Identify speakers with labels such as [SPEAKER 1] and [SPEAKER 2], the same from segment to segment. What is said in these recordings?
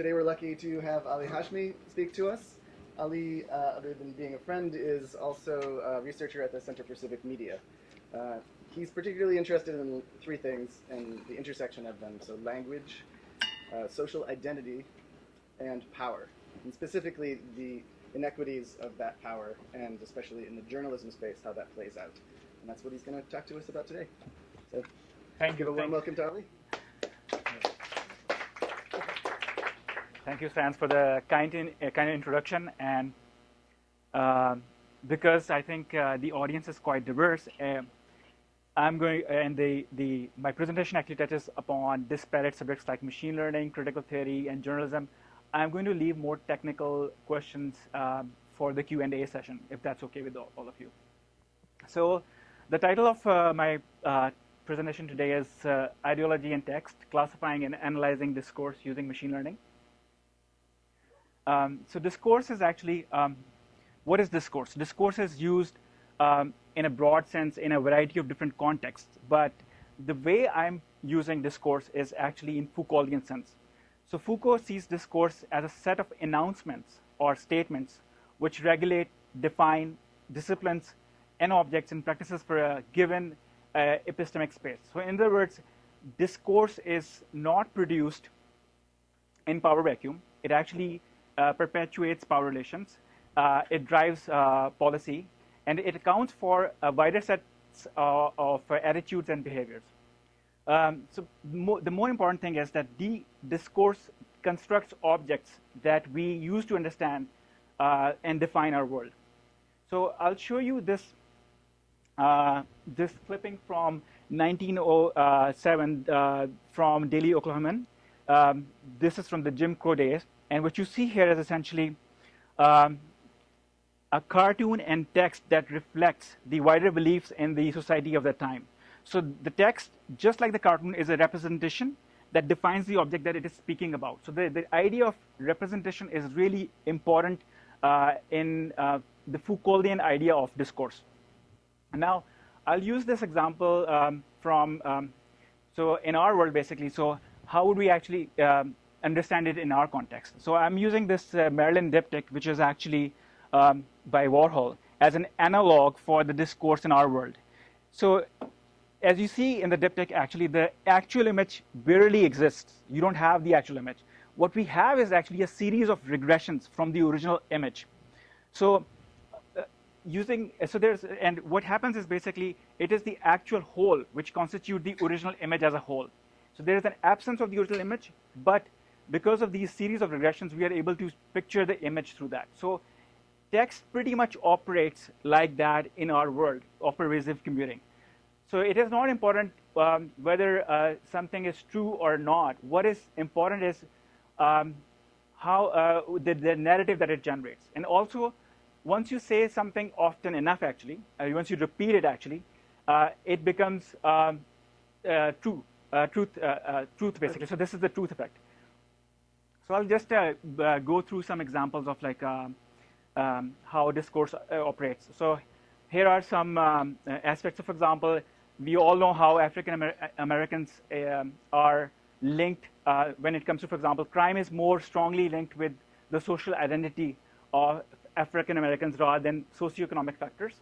[SPEAKER 1] today we're lucky to have Ali Hashmi speak to us. Ali, uh, other than being a friend, is also a researcher at the Center for Civic Media. Uh, he's particularly interested in three things and the intersection of them. So language, uh, social identity, and power. And specifically the inequities of that power, and especially in the journalism space, how that plays out. And that's what he's going to talk to us about today. So
[SPEAKER 2] thank
[SPEAKER 1] give
[SPEAKER 2] you.
[SPEAKER 1] a warm welcome to Ali.
[SPEAKER 2] Thank you, Sans, for the kind, in, uh, kind introduction. And uh, because I think uh, the audience is quite diverse, uh, I'm going, and the, the, my presentation actually touches upon disparate subjects like machine learning, critical theory, and journalism. I'm going to leave more technical questions um, for the Q&A session, if that's okay with all, all of you. So the title of uh, my uh, presentation today is Ideology and Text, Classifying and Analyzing Discourse Using Machine Learning. Um, so discourse is actually, um, what is discourse? Discourse is used um, in a broad sense in a variety of different contexts, but the way I'm using discourse is actually in Foucauldian sense. So Foucault sees discourse as a set of announcements or statements which regulate, define disciplines and objects and practices for a given uh, epistemic space. So in other words, discourse is not produced in power vacuum. It actually perpetuates power relations. Uh, it drives uh, policy, and it accounts for a wider set uh, of attitudes and behaviors. Um, so mo the more important thing is that the discourse constructs objects that we use to understand uh, and define our world. So I'll show you this uh, this clipping from 1907 uh, from Daily Oklahoman. Um, this is from the Jim Crow days, and what you see here is essentially um, a cartoon and text that reflects the wider beliefs in the society of the time. So the text, just like the cartoon, is a representation that defines the object that it is speaking about. So the, the idea of representation is really important uh, in uh, the Foucauldian idea of discourse. Now, I'll use this example um, from, um, so in our world, basically, so how would we actually um, understand it in our context? So I'm using this uh, Marilyn diptych, which is actually um, by Warhol, as an analog for the discourse in our world. So as you see in the diptych, actually, the actual image barely exists. You don't have the actual image. What we have is actually a series of regressions from the original image. So uh, using, so there's, and what happens is basically, it is the actual whole which constitute the original image as a whole. So there is an absence of the original image, but because of these series of regressions, we are able to picture the image through that. So text pretty much operates like that in our world of pervasive computing. So it is not important um, whether uh, something is true or not. What is important is um, how uh, the, the, narrative that it generates. And also, once you say something often enough, actually, uh, once you repeat it, actually, uh, it becomes um, uh, true, uh, truth, truth, basically. So this is the truth effect. So I'll just go through some examples of like um, um how discourse operates. So here are some um, aspects. of for example, we all know how African Amer Americans um, are linked uh, when it comes to, for example, crime is more strongly linked with the social identity of African Americans rather than socioeconomic factors.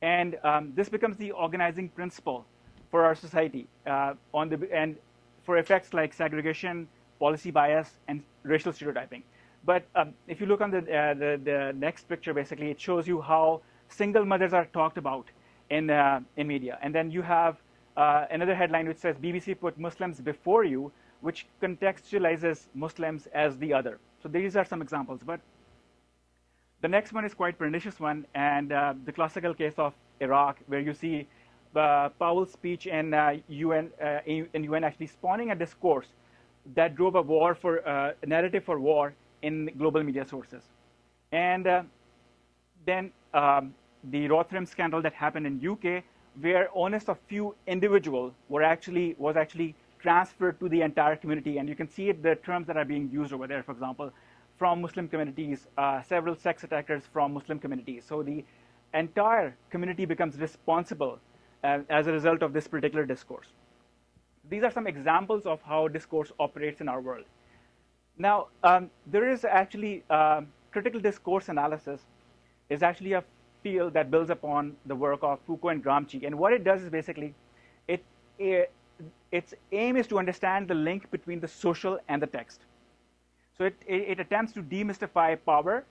[SPEAKER 2] And um, this becomes the organizing principle for our society uh, on the, and for effects like segregation, policy bias, and racial stereotyping. But um, if you look on the, uh, the, the next picture, basically, it shows you how single mothers are talked about in, uh, in media. And then you have uh, another headline which says BBC put Muslims before you, which contextualizes Muslims as the other. So these are some examples. But the next one is quite pernicious one, and uh, the classical case of Iraq, where you see uh, Powell's speech in UN, uh, in, in, UN actually spawning a discourse that drove a war for uh, a narrative for war in global media sources. And uh, then um, the Rotherham scandal that happened in UK, where honest a few individuals were actually was actually transferred to the entire community, and you can see it, the terms that are being used over there. For example, from Muslim communities, uh, several sex attackers from Muslim communities. So the entire community becomes responsible uh, as a result of this particular discourse. These are some examples of how discourse operates in our world. Now, um, there is actually uh, critical discourse analysis is actually a field that builds upon the work of Foucault and Gramsci. And what it does is basically, it, it its aim is to understand the link between the social and the text. So it, it, it attempts to demystify power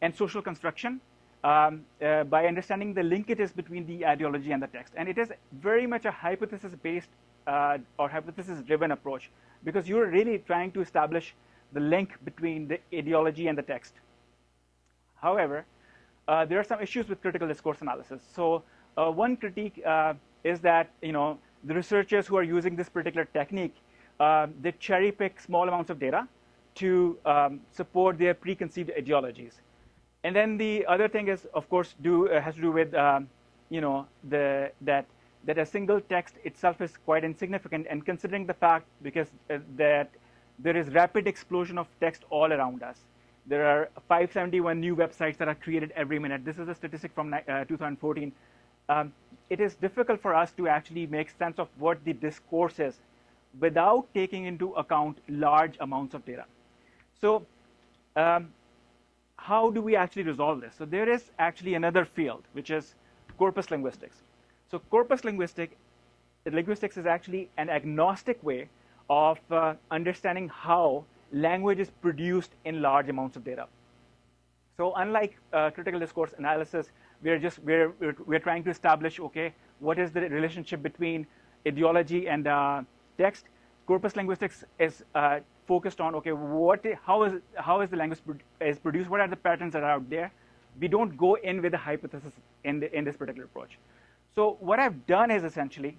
[SPEAKER 2] and social construction um, uh, by understanding the linkages between the ideology and the text. And it is very much a hypothesis-based uh, or hypothesis-driven approach because you're really trying to establish the link between the ideology and the text. However, uh, there are some issues with critical discourse analysis. So uh, one critique uh, is that you know the researchers who are using this particular technique, uh, they cherry pick small amounts of data to um, support their preconceived ideologies. And then the other thing is, of course, do uh, has to do with um, you know the that that a single text itself is quite insignificant, and considering the fact because uh, that there is rapid explosion of text all around us. There are 571 new websites that are created every minute. This is a statistic from uh, 2014. Um, it is difficult for us to actually make sense of what the discourse is without taking into account large amounts of data. So um, how do we actually resolve this? So there is actually another field, which is corpus linguistics. So corpus linguistic, linguistics is actually an agnostic way of uh, understanding how language is produced in large amounts of data. So unlike uh, critical discourse analysis, we're just we're, we're, we're trying to establish okay what is the relationship between ideology and uh, text. Corpus linguistics is uh, focused on okay what how is how is the language is produced? What are the patterns that are out there? We don't go in with a hypothesis in the, in this particular approach. So what I've done is essentially,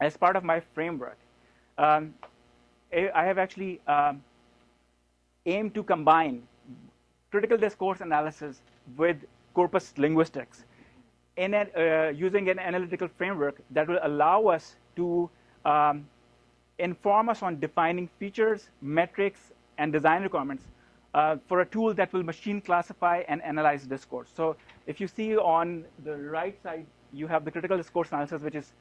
[SPEAKER 2] as part of my framework, um, I have actually um, aimed to combine critical discourse analysis with corpus linguistics in a, uh, using an analytical framework that will allow us to um, inform us on defining features, metrics, and design requirements uh, for a tool that will machine classify and analyze discourse. So if you see on the right side, you have the critical discourse analysis, which is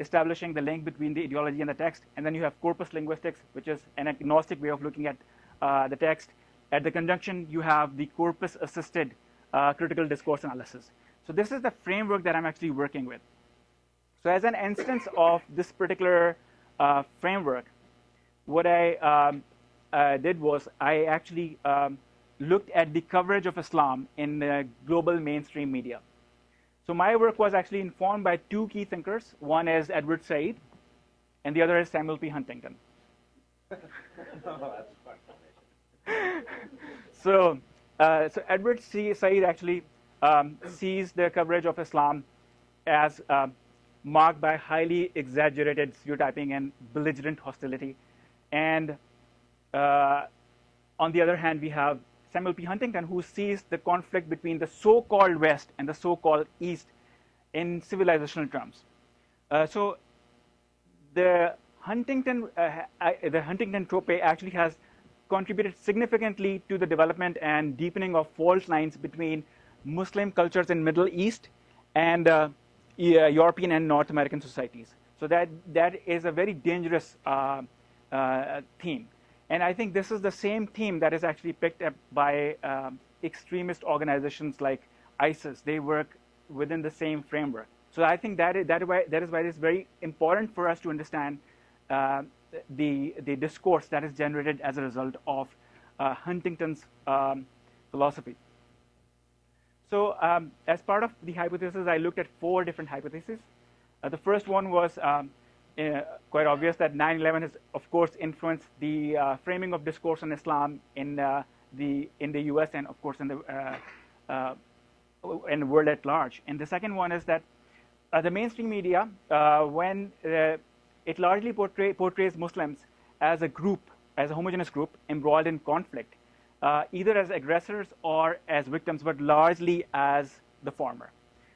[SPEAKER 2] establishing the link between the ideology and the text. And then you have corpus linguistics, which is an agnostic way of looking at uh, the text. At the conjunction, you have the corpus-assisted uh, critical discourse analysis. So this is the framework that I'm actually working with. So as an instance of this particular uh, framework, what I um, uh, did was I actually um, looked at the coverage of Islam in the global mainstream media. So my work was actually informed by two key thinkers. One is Edward Said, and the other is Samuel P. Huntington. so, uh, so Edward C. Said actually um, sees the coverage of Islam as uh, marked by highly exaggerated stereotyping and belligerent hostility. And uh, on the other hand, we have Samuel P. Huntington, who sees the conflict between the so-called West and the so-called East in civilizational terms. Uh, so the Huntington, uh, the Huntington trope actually has contributed significantly to the development and deepening of fault lines between Muslim cultures in Middle East and uh, European and North American societies. So that that is a very dangerous uh, uh, theme. And I think this is the same theme that is actually picked up by um, extremist organizations like ISIS. They work within the same framework. So I think that is, that is, why, that is why it is very important for us to understand uh, the, the discourse that is generated as a result of uh, Huntington's um, philosophy. So um, as part of the hypothesis, I looked at four different hypotheses. Uh, the first one was um, uh, quite obvious that 9/11 has, of course, influenced the uh, framing of discourse on Islam in uh, the in the U.S. and, of course, in the uh, uh, in the world at large. And the second one is that the mainstream media, when it largely portray, portrays Muslims as a group, as a homogeneous group embroiled in conflict, either as aggressors or as victims, but largely as the former.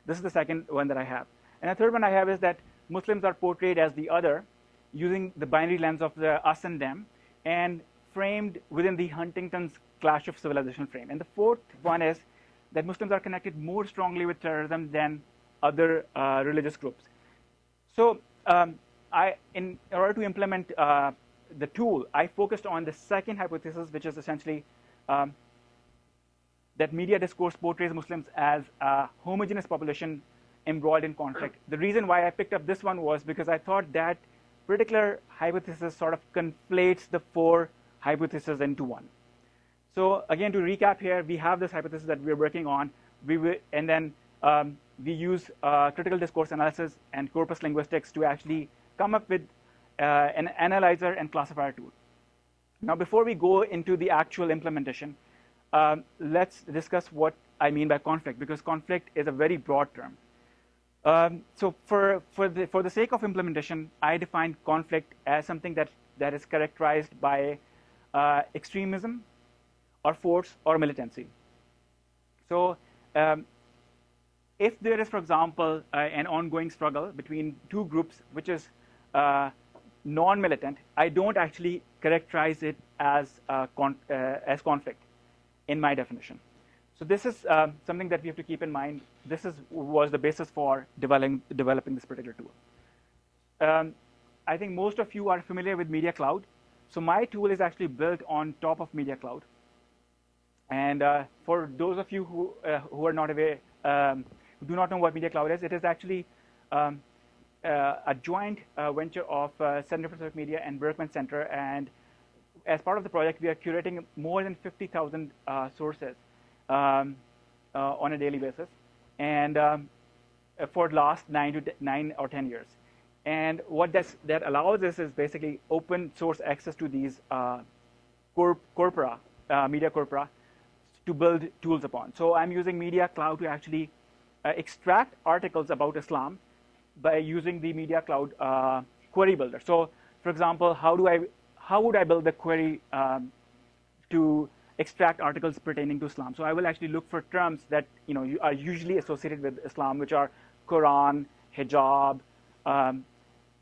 [SPEAKER 2] This is the second one that I have. And the third one I have is that Muslims are portrayed as the other using the binary lens of the us and them and framed within the Huntington's clash of civilization frame. And the fourth one is that Muslims are connected more strongly with terrorism than other uh, religious groups. So um, I, in order to implement uh, the tool, I focused on the second hypothesis, which is essentially um, that media discourse portrays Muslims as a homogeneous population embroiled in conflict. The reason why I picked up this one was because I thought that particular hypothesis sort of conflates the four hypotheses into one. So again, to recap here, we have this hypothesis that we're working on, we will, and then um, we use uh, critical discourse analysis and corpus linguistics to actually come up with uh, an analyzer and classifier tool. Now, before we go into the actual implementation, um, let's discuss what I mean by conflict, because conflict is a very broad term. Um, so for, for, the, for the sake of implementation, I define conflict as something that, that is characterized by uh, extremism or force or militancy. So um, if there is, for example, uh, an ongoing struggle between two groups, which is uh, non-militant, I don't actually characterize it as, con uh, as conflict in my definition. So this is um, something that we have to keep in mind. This is, was the basis for developing, developing this particular tool. Um, I think most of you are familiar with Media Cloud. So my tool is actually built on top of Media Cloud. And uh, for those of you who, uh, who are not aware, um, who do not know what Media Cloud is, it is actually um, uh, a joint uh, venture of uh, Center for Civic Media and Berkman Center. And as part of the project, we are curating more than 50,000 uh, sources um, uh, on a daily basis, and um, for the last nine to nine or ten years. And what that allows us is basically open source access to these uh, corp corpora, uh, media corpora, to build tools upon. So I'm using Media Cloud to actually uh, extract articles about Islam by using the Media Cloud uh, query builder. So, for example, how do I how would I build the query um, to extract articles pertaining to Islam. So I will actually look for terms that you know are usually associated with Islam, which are Quran, hijab, um,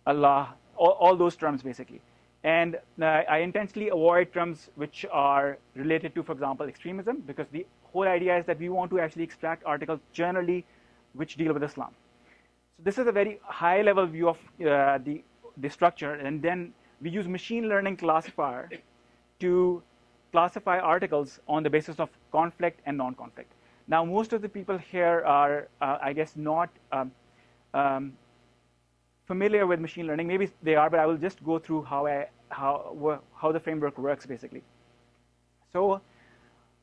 [SPEAKER 2] Allah, all, all, those terms basically. And uh, I intentionally avoid terms which are related to, for example, extremism, because the whole idea is that we want to actually extract articles generally which deal with Islam. So this is a very high-level view of uh, the the structure, and then we use machine learning classifier to classify articles on the basis of conflict and non-conflict. Now, most of the people here are, uh, I guess, not um, um, familiar with machine learning. Maybe they are, but I will just go through how, I, how, how the framework works, basically. So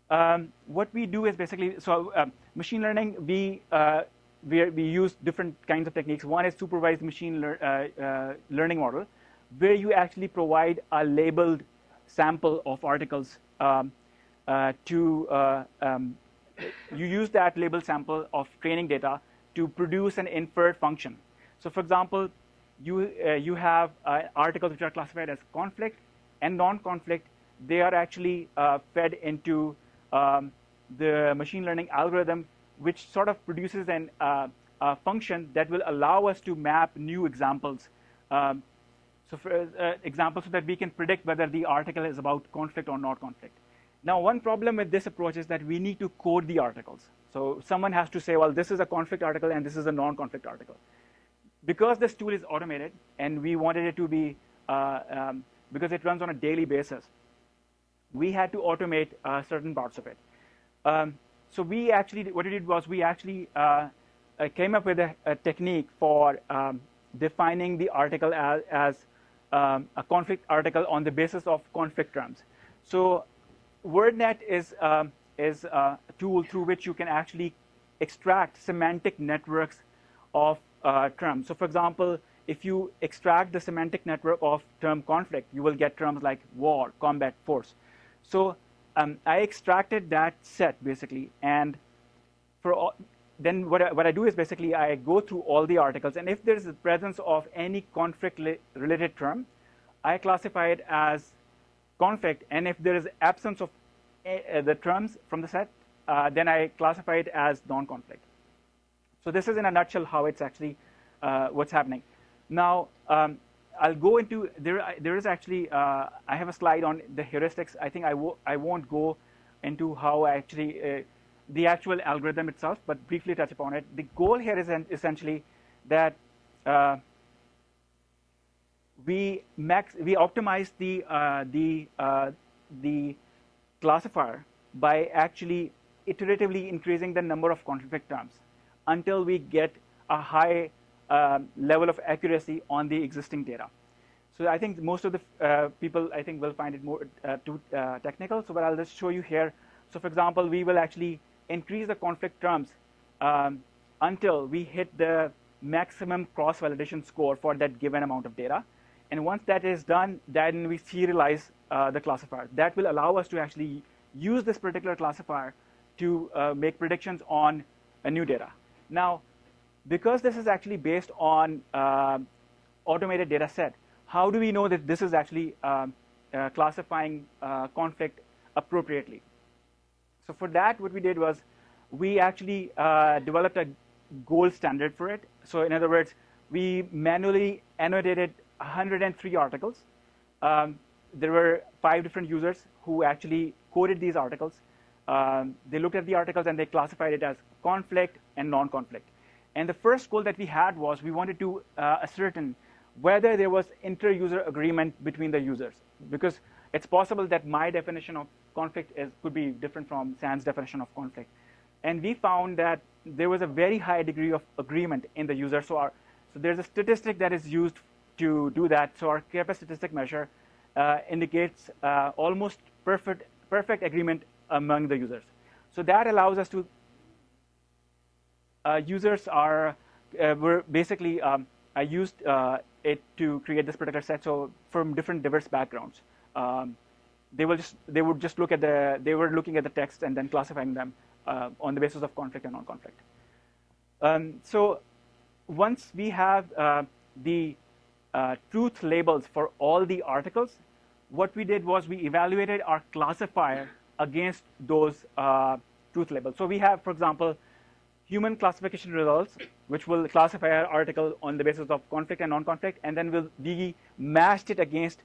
[SPEAKER 2] um, what we do is basically, so uh, machine learning, we, uh, we, we, use different kinds of techniques. One is supervised machine lear uh, uh, learning model, where you actually provide a labeled sample of articles um, uh, to uh, um, you use that label sample of training data to produce an inferred function. So for example, you, uh, you have uh, articles which are classified as conflict and non-conflict. They are actually uh, fed into um, the machine learning algorithm, which sort of produces an, a function that will allow us to map new examples um, so for uh, example, so that we can predict whether the article is about conflict or not conflict. Now, one problem with this approach is that we need to code the articles. So someone has to say, well, this is a conflict article and this is a non-conflict article. Because this tool is automated and we wanted it to be, uh, um, because it runs on a daily basis, we had to automate uh, certain parts of it. Um, so we actually, what we did was we actually uh, uh came up with a, a technique for um, defining the article as, as um, a conflict article on the basis of conflict terms. So WordNet is, um, is a tool through which you can actually extract semantic networks of uh, terms. So for example, if you extract the semantic network of term conflict, you will get terms like war, combat, force. So um, I extracted that set basically, and for all, then what I, what I do is basically I go through all the articles, and if there is the presence of any conflict-related term, I classify it as conflict, and if there is absence of uh, the terms from the set, uh, then I classify it as non-conflict. So this is in a nutshell how it's actually uh, what's happening. Now, um, I'll go into, there, there is actually, uh, I have a slide on the heuristics. I think I, I won't go into how I actually uh, the actual algorithm itself, but briefly touch upon it. The goal here is essentially that uh, we max we optimize the uh, the uh, the classifier by actually iteratively increasing the number of conflict terms until we get a high um, level of accuracy on the existing data. So I think most of the uh, people I think will find it more uh, too uh, technical. So but I'll just show you here. So for example, we will actually increase the conflict terms um, until we hit the maximum cross-validation score for that given amount of data. And once that is done, then we serialize uh, the classifier. That will allow us to actually use this particular classifier to uh, make predictions on a new data. Now, because this is actually based on uh, automated data set, how do we know that this is actually um, uh, classifying uh, conflict appropriately? So for that, what we did was we actually uh, developed a gold standard for it. So in other words, we manually annotated 103 articles. Um, there were five different users who actually coded these articles. Um, they looked at the articles and they classified it as conflict and non-conflict. And the first goal that we had was we wanted to uh, ascertain whether there was inter-user agreement between the users, because it's possible that my definition of conflict is, could be different from San's definition of conflict. And we found that there was a very high degree of agreement in the user. So, our, so there's a statistic that is used to do that. So our Kappa statistic measure uh, indicates uh, almost perfect, perfect agreement among the users. So that allows us to, uh, users are, uh, were basically, um, I used uh, it to create this particular set. So from different diverse backgrounds. Um, they will just they would just look at the they were looking at the text and then classifying them uh, on the basis of conflict and non-conflict. Um, so once we have uh, the uh, truth labels for all the articles, what we did was we evaluated our classifier against those uh, truth labels. So we have, for example, human classification results, which will classify our article on the basis of conflict and non-conflict, and then we'll, we matched it against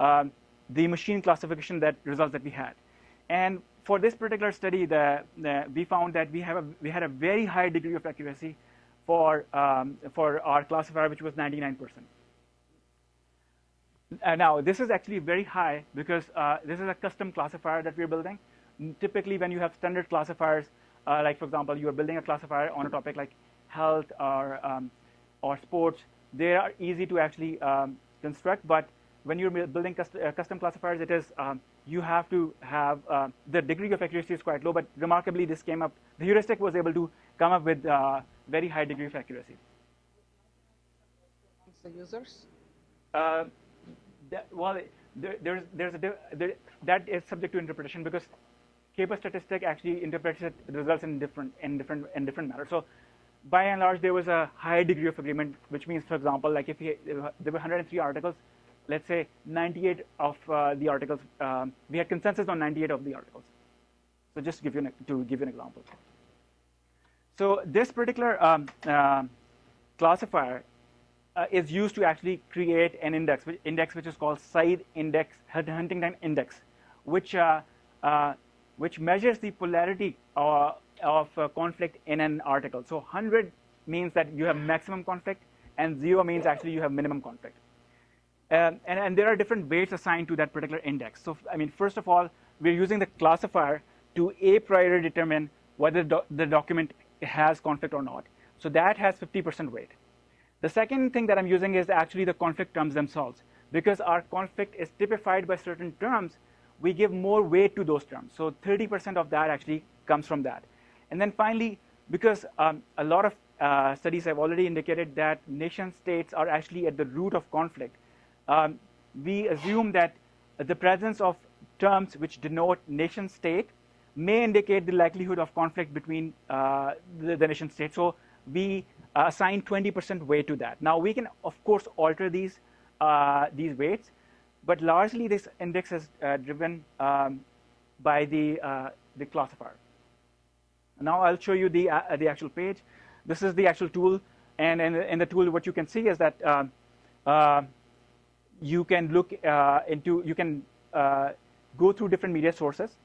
[SPEAKER 2] um, the machine classification that results that we had. And for this particular study, the, the, we found that we, have a, we had a very high degree of accuracy for, um, for our classifier, which was 99%. Uh, now, this is actually very high because uh, this is a custom classifier that we're building. Typically, when you have standard classifiers, uh, like for example, you are building a classifier on a topic like health or, um, or sports, they are easy to actually um, construct, but when you're building custom, uh, custom classifiers, it is um, you have to have uh, the degree of accuracy is quite low, but remarkably, this came up. The heuristic was able to come up with uh, very high degree of accuracy.
[SPEAKER 3] The users.
[SPEAKER 2] Uh, that, well, there, there's there's a there, that is subject to interpretation because Kappa statistic actually interprets it, results in different in different in different matter. So by and large, there was a high degree of agreement, which means, for example, like if there were 103 articles, let's say 98 of uh, the articles, um, we had consensus on 98 of the articles. So just to give you an, to give you an example. So this particular um, uh, classifier uh, is used to actually create an index, which, index which is called Said index, Huntington index, which uh, uh, which measures the polarity uh, of conflict in an article. So 100 means that you have maximum conflict, and zero means actually you have minimum conflict. Um, and, and, there are different weights assigned to that particular index. So, I mean, first of all, we're using the classifier to a priori determine whether do the document has conflict or not. So that has 50% weight. The second thing that I'm using is actually the conflict terms themselves. Because our conflict is typified by certain terms, we give more weight to those terms. So 30% of that actually comes from that. And then finally, because um, a lot of uh, studies have already indicated that nation states are actually at the root of conflict, um, we assume that the presence of terms which denote nation state may indicate the likelihood of conflict between uh, the, the, nation state. So we uh, assign 20% weight to that. Now we can, of course, alter these uh, these weights, but largely this index is uh, driven um, by the uh, the classifier. Now I'll show you the uh, the actual page. This is the actual tool, and in, in the tool, what you can see is that um, you can look uh, into, you can uh, go through different media sources.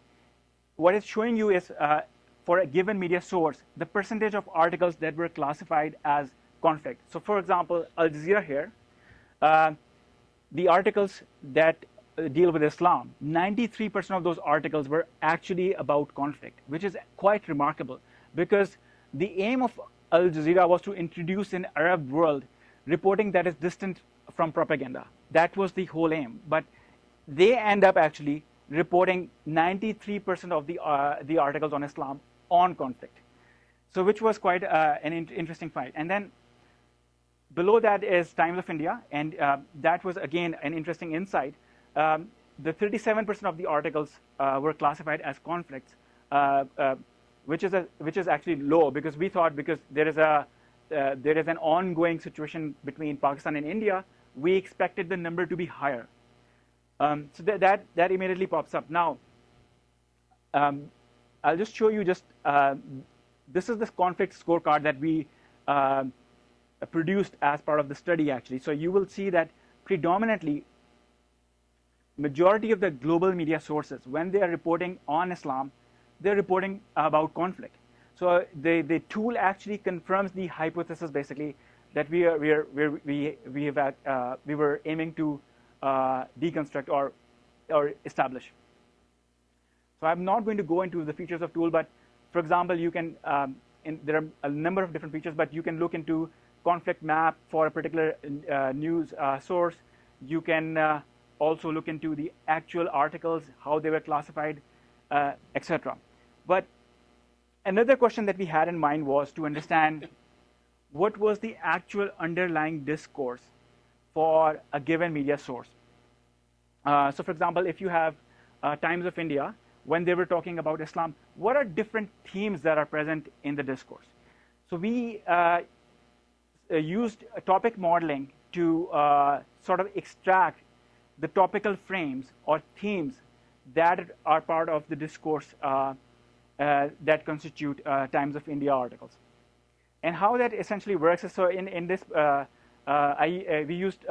[SPEAKER 2] What it's showing you is uh, for a given media source, the percentage of articles that were classified as conflict. So for example, Al Jazeera here, uh, the articles that uh, deal with Islam, 93% of those articles were actually about conflict, which is quite remarkable because the aim of Al Jazeera was to introduce an Arab world reporting that is distant from propaganda. That was the whole aim. But they end up actually reporting 93% of the, uh, the articles on Islam on conflict. So which was quite uh, an in interesting fight. And then below that is Times of India, and uh, that was again an interesting insight. Um, the 37% of the articles uh, were classified as conflicts, uh, uh, which is a, which is actually low because we thought because there is a there is an ongoing situation between Pakistan and India, we expected the number to be higher. Um, so that, that immediately pops up. Now, um, I'll just show you just uh, this is the conflict scorecard that we uh, produced as part of the study actually. So you will see that predominantly majority of the global media sources when they are reporting on Islam, they're reporting about conflict. So the, the tool actually confirms the hypothesis basically that we are, we are, we we have uh, we were aiming to uh, deconstruct or or establish. So I'm not going to go into the features of tool, but for example, you can um, in, there are a number of different features, but you can look into conflict map for a particular uh, news uh, source. You can uh, also look into the actual articles, how they were classified, uh, etc. But another question that we had in mind was to understand what was the actual underlying discourse for a given media source. Uh, so, for example, if you have uh, Times of India, when they were talking about Islam, what are different themes that are present in the discourse? So, we uh, uh used topic modeling to uh, sort of extract the topical frames or themes that are part of the discourse uh, that constitute Times of India articles. And how that essentially works is so in, in this, uh, uh, I, uh, we used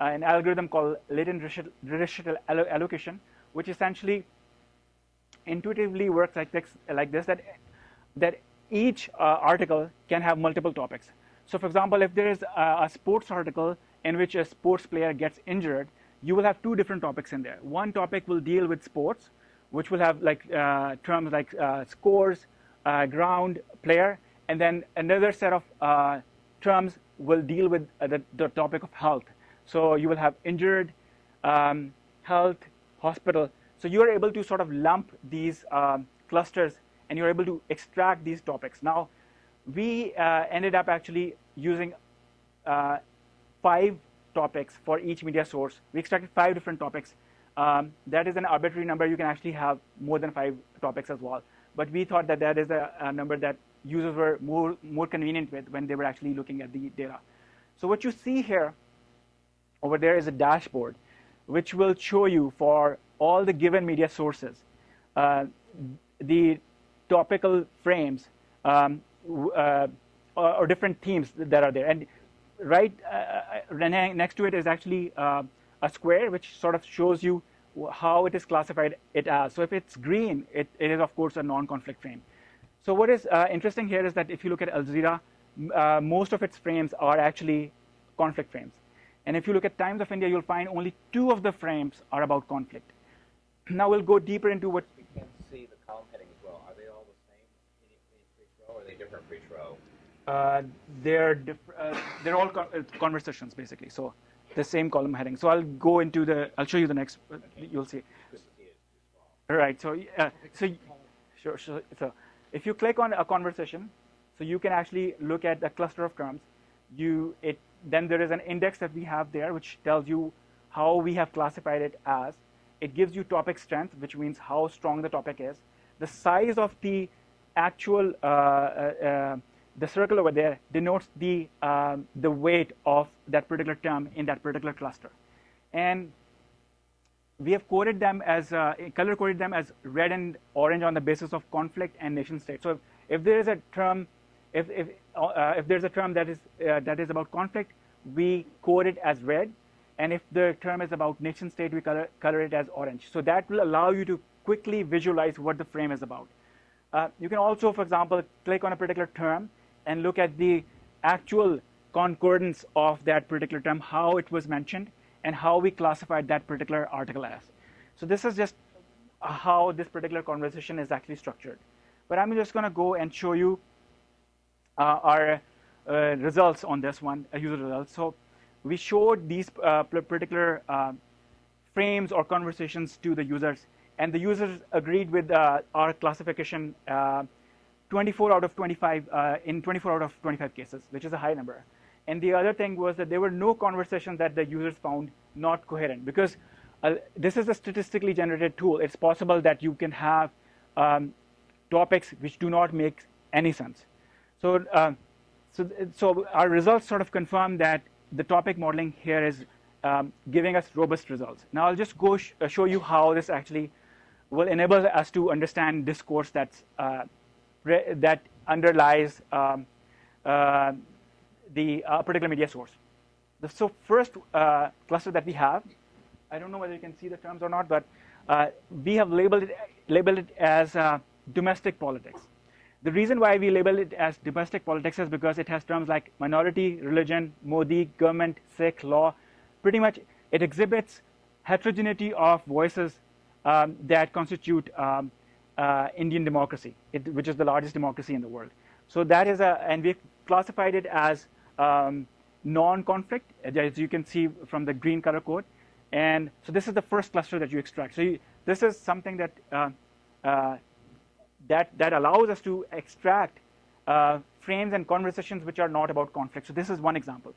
[SPEAKER 2] an algorithm called latent Dirichlet allocation, which essentially intuitively works like this, like this that, that each article can have multiple topics. So for example, if there is a, a, sports article in which a sports player gets injured, you will have two different topics in there. One topic will deal with sports, which will have like uh, terms like uh, scores, uh, ground, player, and then another set of uh, terms will deal with uh, the, the, topic of health. So you will have injured, um, health, hospital. So you are able to sort of lump these um, clusters and you're able to extract these topics. Now, we uh, ended up actually using uh, five topics for each media source. We extracted five different topics. Um, that is an arbitrary number. You can actually have more than five topics as well. But we thought that that is a, a number that users were more, more convenient with when they were actually looking at the data. So what you see here over there is a dashboard which will show you for all the given media sources uh, the topical frames um, uh, or, or, different themes that are there. And right uh, uh next to it is actually uh, a square which sort of shows you how it is classified it as. So if it's green, it, it is of course a non-conflict frame. So what is uh, interesting here is that if you look at Al Jazeera, uh, most of its frames are actually conflict frames. And if you look at Times of India, you'll find only two of the frames are about conflict. Now we'll go deeper into what.
[SPEAKER 3] We can see the column heading as well. Are they all the same in each row, or are they different for each row?
[SPEAKER 2] Uh, they're uh, they're all con uh, conversations basically. So the same column heading. So I'll go into the. I'll show you the next. Uh, you'll see. All right. So uh, so sure. So, so if you click on a conversation, so you can actually look at the cluster of terms. You it then there is an index that we have there which tells you how we have classified it as. It gives you topic strength, which means how strong the topic is. The size of the actual uh, uh, uh the circle over there denotes the um, the weight of that particular term in that particular cluster, and we have coded them as uh, color coded them as red and orange on the basis of conflict and nation state. So if, if there is a term, if if uh, if there's a term that is uh, that is about conflict, we code it as red, and if the term is about nation state, we color color it as orange. So that will allow you to quickly visualize what the frame is about. Uh, you can also, for example, click on a particular term and look at the actual concordance of that particular term, how it was mentioned, and how we classified that particular article as. So this is just how this particular conversation is actually structured. But I'm just going to go and show you uh, our uh, results on this one, uh, user results. So we showed these uh, particular uh, frames or conversations to the users, and the users agreed with uh, our classification 24 out of 25 in 24 out of 25 cases, which is a high number. And the other thing was that there were no conversations that the users found not coherent because uh, this is a statistically generated tool. It's possible that you can have um, topics which do not make any sense. So, uh, so, so our results sort of confirm that the topic modeling here is um, giving us robust results. Now I'll just go sh uh, show you how this actually will enable us to understand discourse that's, uh, that underlies um, uh, the uh, particular media source. The, so first uh, cluster that we have, I don't know whether you can see the terms or not, but uh, we have labeled it, labeled it as uh, domestic politics. The reason why we label it as domestic politics is because it has terms like minority, religion, Modi, government, Sikh, law. Pretty much it exhibits heterogeneity of voices um, that constitute um, uh, Indian democracy, it, which is the largest democracy in the world. So that is a, and we've classified it as um, non-conflict, as you can see from the green color code. And so this is the first cluster that you extract. So you, this is something that, uh, uh, that, that allows us to extract uh, frames and conversations which are not about conflict. So this is one example.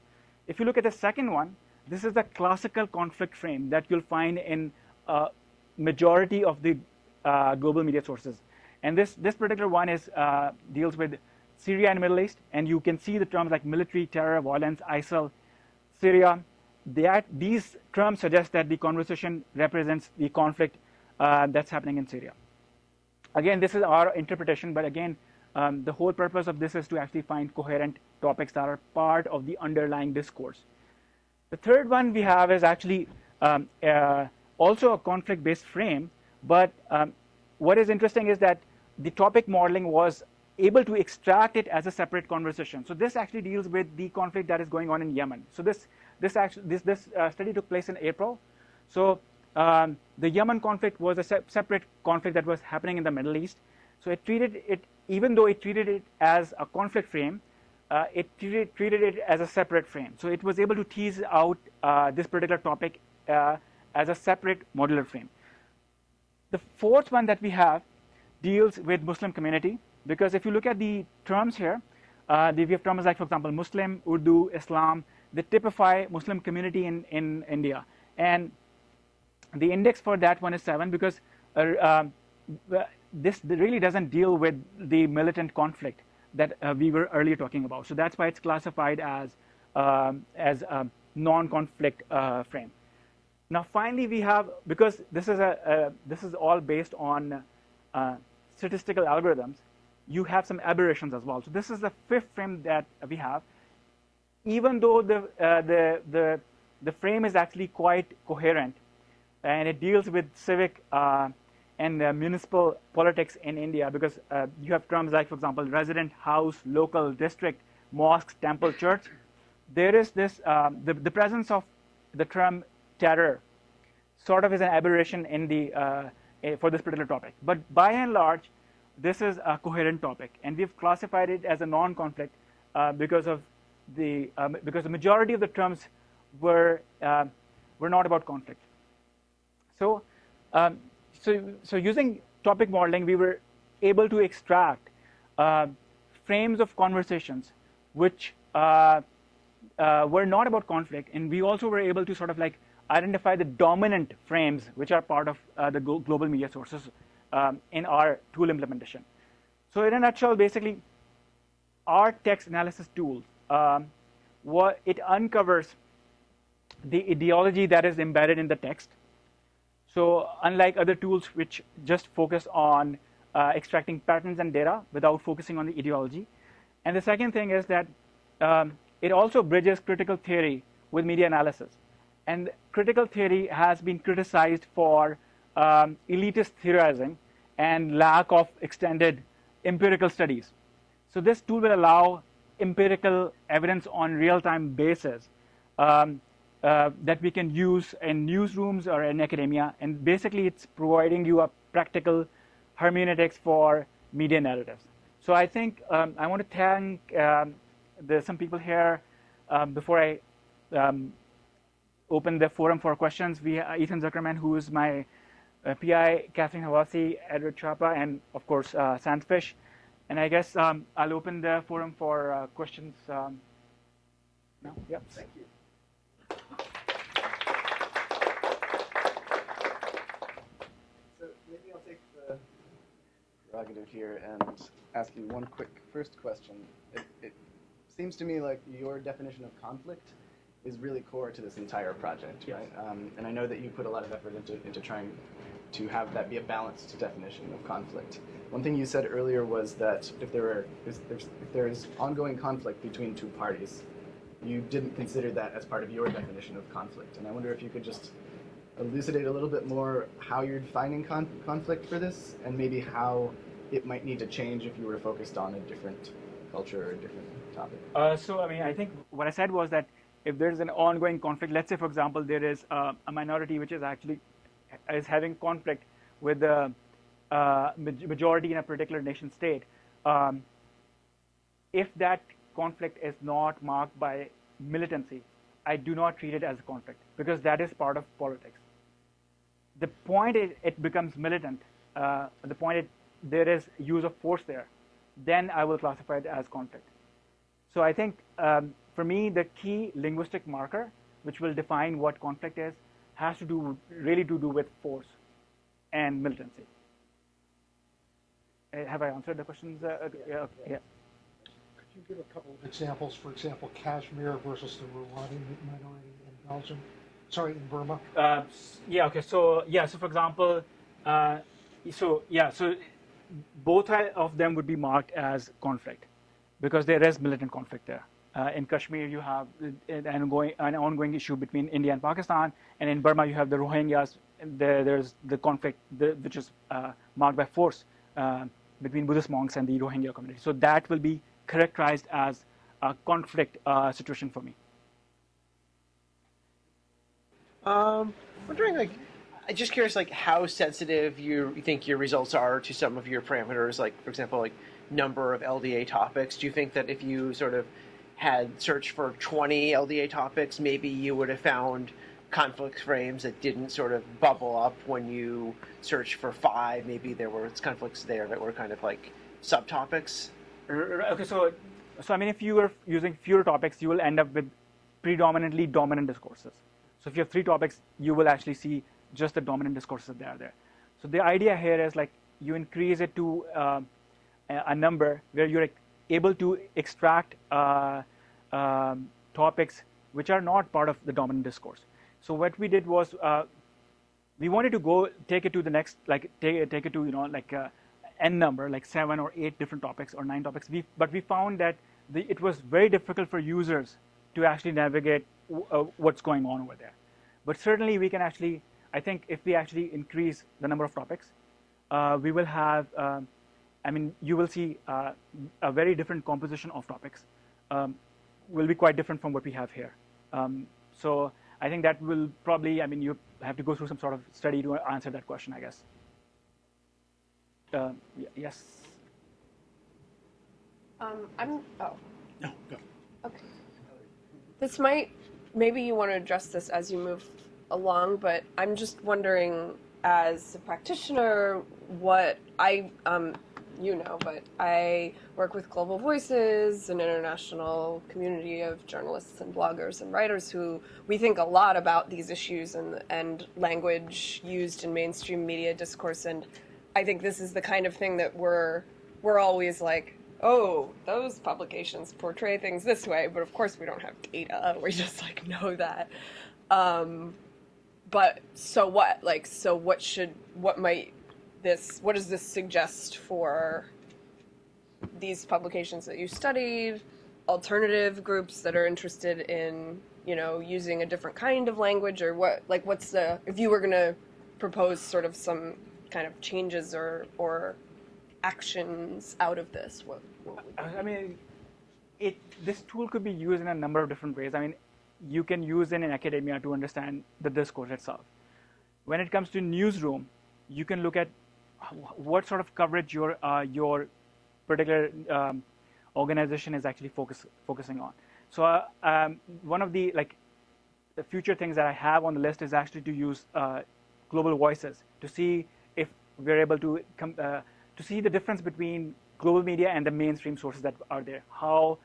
[SPEAKER 2] If you look at the second one, this is the classical conflict frame that you'll find in uh, majority of the uh, global media sources. And this, this particular one is, uh, deals with Syria and Middle East, and you can see the terms like military, terror, violence, ISIL, Syria. That, these terms suggest that the conversation represents the conflict uh, that's happening in Syria. Again, this is our interpretation, but again, um, the whole purpose of this is to actually find coherent topics that are part of the underlying discourse. The third one we have is actually um, uh, also a conflict-based frame, but um, what is interesting is that the topic modeling was able to extract it as a separate conversation. So this actually deals with the conflict that is going on in Yemen. So this this actually this this uh, study took place in April. So um, the Yemen conflict was a se separate conflict that was happening in the Middle East. So it treated it even though it treated it as a conflict frame, uh, it treated, treated, it as a separate frame. So it was able to tease out uh, this particular topic uh, as a separate modular frame. The fourth one that we have deals with Muslim community. Because if you look at the terms here, uh, we have terms like, for example, Muslim, Urdu, Islam, they typify Muslim community in, in India. And the index for that one is 7 because uh, um, this really doesn't deal with the militant conflict that uh, we were earlier talking about. So that's why it's classified as, um, as a non-conflict uh, frame. Now finally we have, because this is, a, a this is all based on uh, statistical algorithms, you have some aberrations as well. So this is the fifth frame that we have. Even though the, uh, the, the, the frame is actually quite coherent, and it deals with civic uh, and uh, municipal politics in India, because uh, you have terms like, for example, resident, house, local, district, mosque, temple, church. There is this, um, the, the presence of the term terror sort of is an aberration in the, uh, for this particular topic. But by and large, this is a coherent topic, and we've classified it as a non-conflict uh, because of the um, because the majority of the terms were uh, were not about conflict. So, um, so so using topic modeling, we were able to extract uh, frames of conversations which uh, uh, were not about conflict, and we also were able to sort of like identify the dominant frames which are part of uh, the global media sources um, in our tool implementation. So in a nutshell, basically, our text analysis tool, um, what it uncovers the ideology that is embedded in the text. So unlike other tools which just focus on uh, extracting patterns and data without focusing on the ideology. And the second thing is that um, it also bridges critical theory with media analysis. And critical theory has been criticized for um, elitist theorizing and lack of extended empirical studies. So this tool will allow empirical evidence on real-time basis um, uh, that we can use in newsrooms or in academia. And basically, it's providing you a practical hermeneutics for media narratives. So I think um, I want to thank um, the, some people here um, before I um, open the forum for questions. We uh, Ethan Zuckerman, who is my PI, Catherine Havasi, Edward Schiappa, and of course uh, Sandfish. And I guess um, I'll open the forum for uh, questions um, now. Yep.
[SPEAKER 1] Thank you. So maybe I'll take the prerogative here and ask you one quick first question. It, it seems to me like your definition of conflict is really core to this entire project,
[SPEAKER 2] Yes.
[SPEAKER 1] right? Um, and I know that you put a lot of effort into, into trying to have that be a balanced definition of conflict. One thing you said earlier was that if there if there's, if there is ongoing conflict between two parties, you didn't consider that as part of your definition of conflict. And I wonder if you could just elucidate a little bit more how you're defining con- conflict for this, and maybe how it might need to change if you were focused on a different culture or a different topic.
[SPEAKER 2] Uh, so, I mean, I think what I said was that if there's an ongoing conflict, let's say, for example, there is a minority which is actually is having conflict with the uh, majority in a particular nation state, um, if that conflict is not marked by militancy, I do not treat it as a conflict because that is part of politics. The point is it becomes militant, uh, the point it, there is use of force there, then I will classify it as conflict. So I think um, for me, the key linguistic marker, which will define what conflict is, has to do really to do with force and militancy. Uh, have I answered the questions? Uh, uh, yeah. okay, yeah.
[SPEAKER 4] Could you give a couple of examples? For example, Kashmir versus the Rwandese minority in Belgium, sorry, in Burma.
[SPEAKER 2] Uh, yeah. Okay. So yeah. So for example, uh, so yeah. So both of them would be marked as conflict because there is militant conflict there. Uh, in Kashmir, you have an ongoing, an ongoing issue between India and Pakistan, and in Burma, you have the Rohingyas. there's the conflict, the, which is uh, marked by force uh, between Buddhist monks and the Rohingya community. So that will be characterized as a conflict uh, situation for me.
[SPEAKER 5] Um, wondering, like, I'm just curious, like, how sensitive you think your results are to some of your parameters, like, for example, like number of LDA topics. Do you think that if you sort of had searched for 20 LDA topics, maybe you would have found conflict frames that didn't sort of bubble up when you searched for five? Maybe there were conflicts there that were kind of like subtopics.
[SPEAKER 2] R- Okay, so so I mean, if you are using fewer topics, you will end up with predominantly dominant discourses. So if you have three topics, you will actually see just the dominant discourses that are there. So the idea here is like you increase it to uh, a a number where you're able to extract uh, um, topics which are not part of the dominant discourse. So what we did was uh, we wanted to go take it to the next like take, take it to you know like uh, n number like seven or eight different topics or nine topics we, but we found that the, it was very difficult for users to actually navigate uh, what's going on over there but certainly we can actually i think if we actually increase the number of topics uh, we will have um, i mean you will see uh, a very different composition of topics um, will be quite different from what we have here um, so I think that will probably, I mean, you have to go through some sort of study to answer that question, I guess. Uh, yes.
[SPEAKER 6] Um, I'm. Oh,
[SPEAKER 4] No, go.
[SPEAKER 6] okay. This might. Maybe you want to address this as you move along, but I'm just wondering, as a practitioner, what I um, you know, but I work with Global Voices, an international community of journalists and bloggers and writers who we think a lot about these issues and and language used in mainstream media discourse. And I think this is the kind of thing that we're we're always like, oh, those publications portray things this way, but of course we don't have data. We just like know that. Um, but so what? Like, so what should what might this what does this suggest for these publications that you studied alternative groups that are interested in you know using a different kind of language or what like what's the if you were going to propose sort of some kind of changes or or actions out of this what, what would
[SPEAKER 2] I mean, it this tool could be used in a number of different ways. I mean, you can use in, in academia to understand the discourse itself. When it comes to newsroom, you can look at what sort of coverage your uh, your particular um, organization is actually focus, focusing on. So uh, um, one of the like the future things that I have on the list is actually to use uh, global voices to see if we're able to com- uh, to see the difference between global media and the mainstream sources that are there. How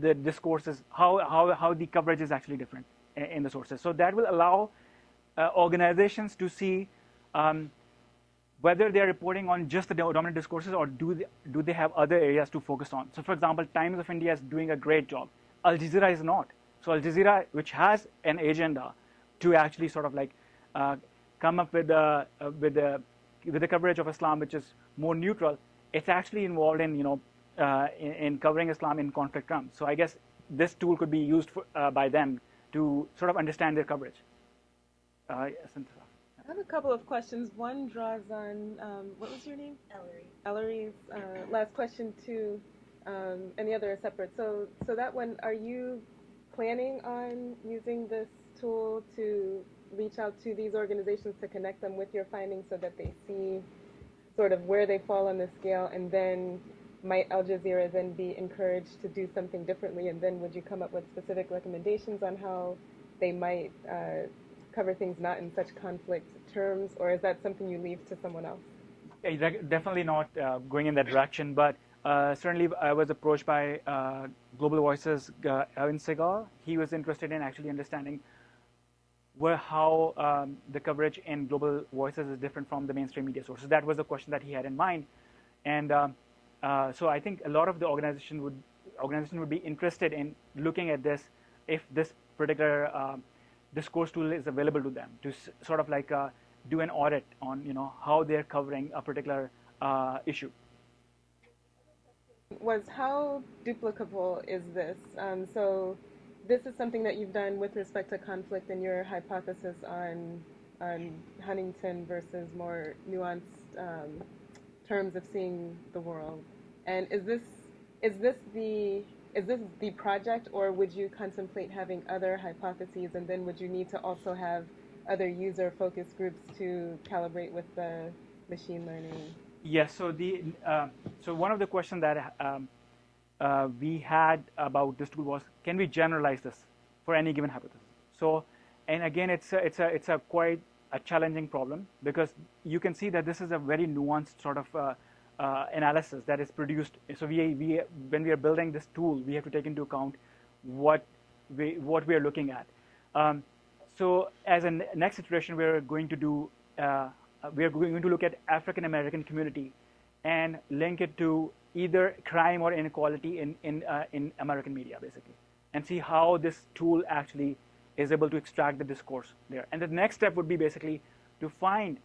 [SPEAKER 2] the discourses, how how how the coverage is actually different in, in the sources. So that will allow uh, organizations to see. Um, whether they're reporting on just the dominant discourses or do they, do they have other areas to focus on. So, for example, Times of India is doing a great job. Al Jazeera is not. So, Al Jazeera, which has an agenda to actually sort of like uh, come up with a, uh, with a with the coverage of Islam, which is more neutral, it's actually involved in you know uh, in, in, covering Islam in conflict terms. So, I guess this tool could be used for, uh, by them to sort of understand their coverage. Uh, yes,
[SPEAKER 7] I have a couple of questions. One draws on um, what was your name?
[SPEAKER 8] Ellery.
[SPEAKER 7] Ellery's uh, last question too, um, and the other are separate. So, so that one, are you planning on using this tool to reach out to these organizations to connect them with your findings so that they see sort of where they fall on the scale, and then might Al Jazeera then be encouraged to do something differently, and then would you come up with specific recommendations on how they might uh, cover things not in such conflict terms, or is that something you leave to someone else?
[SPEAKER 2] Definitely not uh, going in that direction, but uh, certainly I was approached by uh, Global Voices, uh, Ivan Sigal. He was interested in actually understanding where how um, the coverage in Global Voices is different from the mainstream media sources. That was the question that he had in mind, and um, uh, so I think a lot of the organization would organization would be interested in looking at this if this particular um, discourse tool is available to them to sort of like uh, do an audit on you know how they're covering a particular uh, issue.
[SPEAKER 7] Was how duplicable is this? Um, so this is something that you've done with respect to conflict and your hypothesis on on Huntington versus more nuanced um, terms of seeing the world. And is this is this the is this the project, or would you contemplate having other hypotheses, and then would you need to also have other user focus groups to calibrate with the machine learning?
[SPEAKER 2] Yes. So the uh, so one of the questions that um, uh, we had about this tool was, can we generalize this for any given hypothesis? So, and again, it's a, it's a it's a quite a challenging problem because you can see that this is a very nuanced sort of uh, uh, analysis that is produced. So we, we, when we are building this tool, we have to take into account what we, what we are looking at. Um, so as a next iteration, we're going to do, uh, we are going to look at African American community and link it to either crime or inequality in, in, uh, in American media, basically, and see how this tool actually is able to extract the discourse there. And the next step would be basically to find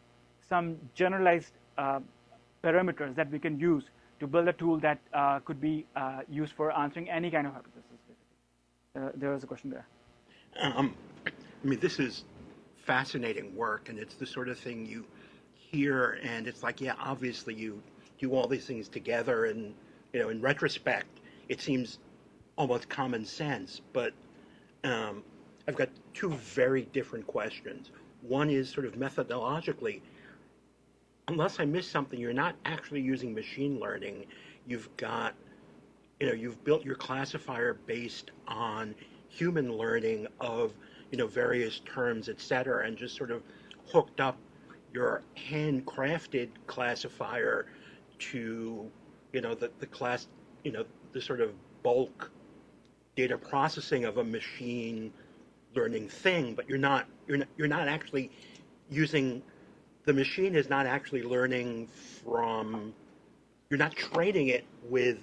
[SPEAKER 2] some generalized uh, parameters that we can use to build a tool that uh, could be uh, used for answering any kind of hypothesis. Uh, there was a question there.
[SPEAKER 9] Um, I mean, this is fascinating work, and it's the sort of thing you hear, and it's like, yeah, obviously you do all these things together, and you know, in retrospect, it seems almost common sense. But um, I've got two very different questions. One is sort of methodologically, unless I miss something, you're not actually using machine learning. You've got, you know, you've built your classifier based on human learning of, you know, various terms, et cetera, and just sort of hooked up your handcrafted classifier to, you know, the, the class, you know, the sort of bulk data processing of a machine learning thing, but you're not, you're not, you're not actually using the machine is not actually learning from, you're not training it with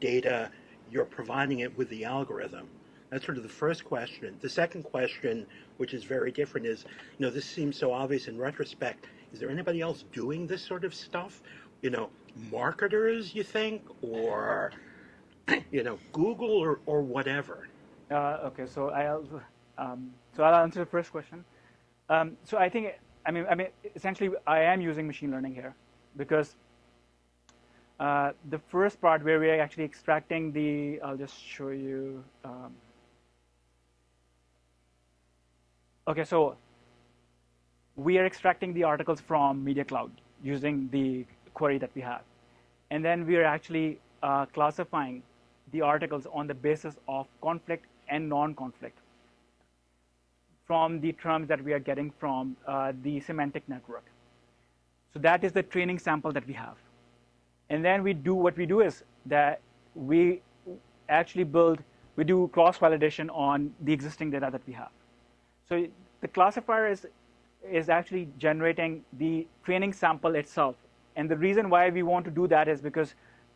[SPEAKER 9] data, you're providing it with the algorithm. That's sort of the first question. The second question, which is very different, is you know, this seems so obvious in retrospect. Is there anybody else doing this sort of stuff? You know, marketers, you think, or you know, Google or, or whatever?
[SPEAKER 2] Uh, okay, so I'll um, so I'll answer the first question. Um, so I think I mean, I mean, essentially, I am using machine learning here because uh, the first part where we're actually extracting the, I'll just show you. Um, okay, so we are extracting the articles from Media Cloud using the query that we have. And then we are actually uh, classifying the articles on the basis of conflict and non-conflict from the terms that we are getting from uh, the semantic network. So that is the training sample that we have. And then we do what we do is that we actually build, we do cross-validation on the existing data that we have. So the classifier is, is actually generating the training sample itself. And the reason why we want to do that is because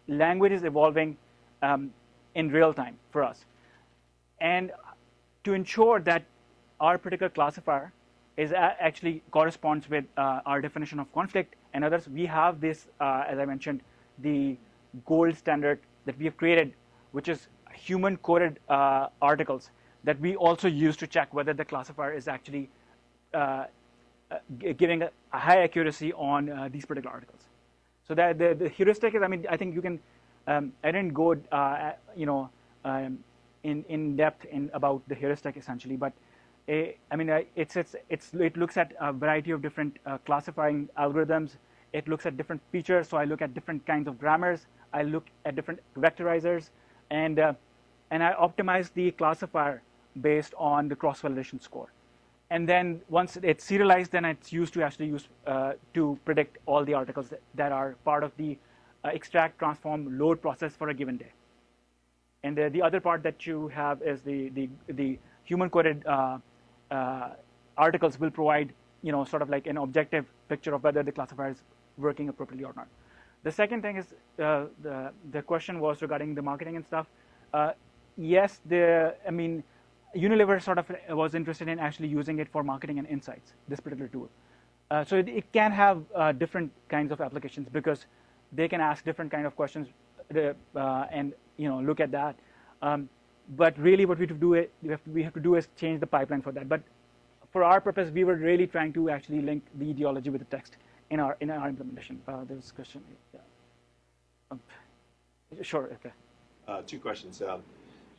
[SPEAKER 2] language is evolving um, in real time for us. And to ensure that our particular classifier is actually corresponds with uh, our definition of conflict and others, we have this, uh, as I mentioned, the gold standard that we have created, which is human coded uh, articles that we also use to check whether the classifier is actually uh, uh, giving a, a, high accuracy on uh, these particular articles. So that the, the, heuristic is, I mean, I think you can, um, I didn't go, you know, um, in, in depth in about the heuristic essentially, but I mean, it's, it's, it's, it looks at a variety of different uh, classifying algorithms. It looks at different features. So I look at different kinds of grammars. I look at different vectorizers, and uh, and I optimize the classifier based on the cross-validation score. And then once it's serialized, then it's used to actually use uh, to predict all the articles that, that are part of the uh, extract, transform, load process for a given day. And the, the other part that you have is the the, the human-coded uh, uh, articles will provide, you know, sort of like an objective picture of whether the classifier is working appropriately or not. The second thing is uh, the the question was regarding the marketing and stuff. Uh, yes, the I mean, Unilever sort of was interested in actually using it for marketing and insights. This particular tool, uh, so it, it, can have uh, different kinds of applications because they can ask different kind of questions uh, and you know look at that. Um, but really what we have to do it, we have to, we have to do is change the pipeline for that. But for our purpose, we were really trying to actually link the ideology with the text in our in our implementation. Uh, there's a question. Yeah. Um, sure. Okay.
[SPEAKER 8] Uh, two questions. Um,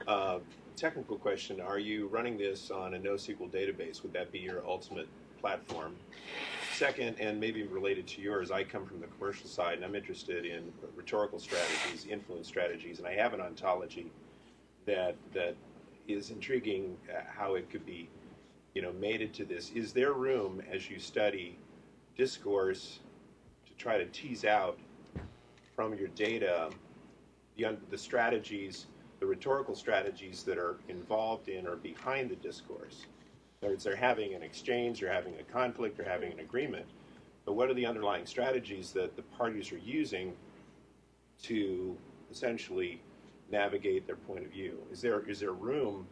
[SPEAKER 8] uh, technical question: Are you running this on a NoSQL database? Would that be your ultimate platform? Second, and maybe related to yours, I come from the commercial side, and I'm interested in rhetorical strategies, influence strategies, and I have an ontology that that is intriguing uh, how it could be, you know, mated to this. Is there room as you study discourse to try to tease out from your data the, the strategies, the rhetorical strategies that are involved in or behind the discourse? In other words, they're having an exchange, they're having a conflict, they're having an agreement. But what are the underlying strategies that the parties are using to essentially navigate their point of view? Is there is there room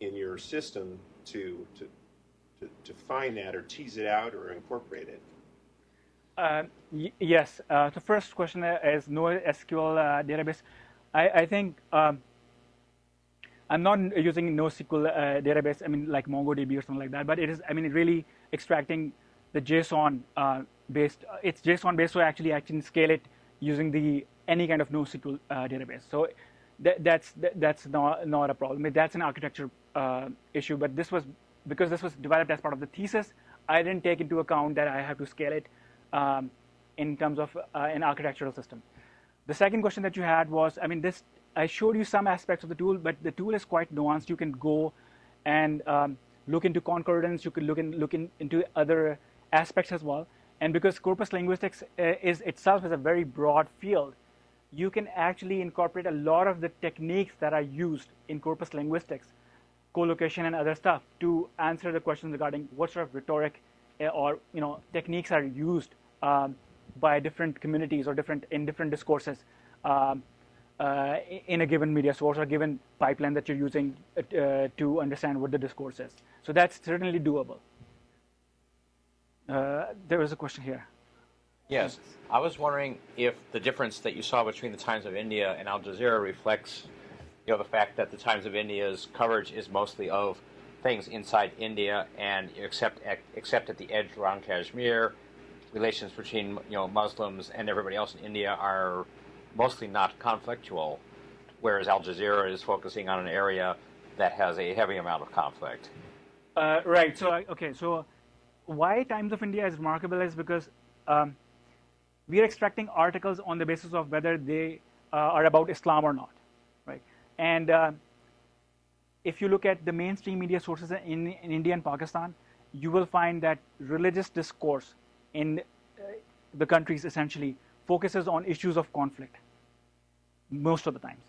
[SPEAKER 8] in your system to to to, to find that or tease it out or incorporate it?
[SPEAKER 2] Uh, yes. Uh, the first question is NoSQL uh, database. I, I think um, I'm not using NoSQL uh, database. I mean, like MongoDB or something like that. But it is. I mean, really extracting the JSON uh, based. It's JSON based, so actually I can scale it using the any kind of NoSQL uh, database. So that, that's that, that's not not a problem. That's an architecture uh, issue. But this was because this was developed as part of the thesis. I didn't take into account that I have to scale it um, in terms of uh, an architectural system. The second question that you had was, I mean, this I showed you some aspects of the tool, but the tool is quite nuanced. You can go and um, look into concordance. You can look in, look in, into other aspects as well. And because corpus linguistics is itself is a very broad field, you can actually incorporate a lot of the techniques that are used in corpus linguistics, collocation and other stuff, to answer the questions regarding what sort of rhetoric uh, or you know techniques are used um, by different communities or different in different discourses um, uh, in a given media source or given pipeline that you're using uh, to understand what the discourse is. So that's certainly doable. Uh, there was a question here.
[SPEAKER 3] Yes. I was wondering if the difference that you saw between the Times of India and Al Jazeera reflects you know, the fact that the Times of India's coverage is mostly of things inside India and except except at the edge around Kashmir, relations between you know Muslims and everybody else in India are mostly not conflictual, whereas Al Jazeera is focusing on an area that has a heavy amount of conflict.
[SPEAKER 2] Uh, right. So okay. So why Times of India is remarkable is because um, we are extracting articles on the basis of whether they uh, are about Islam or not, right? And uh, if you look at the mainstream media sources in, in India and Pakistan, you will find that religious discourse in uh, the countries essentially focuses on issues of conflict most of the times.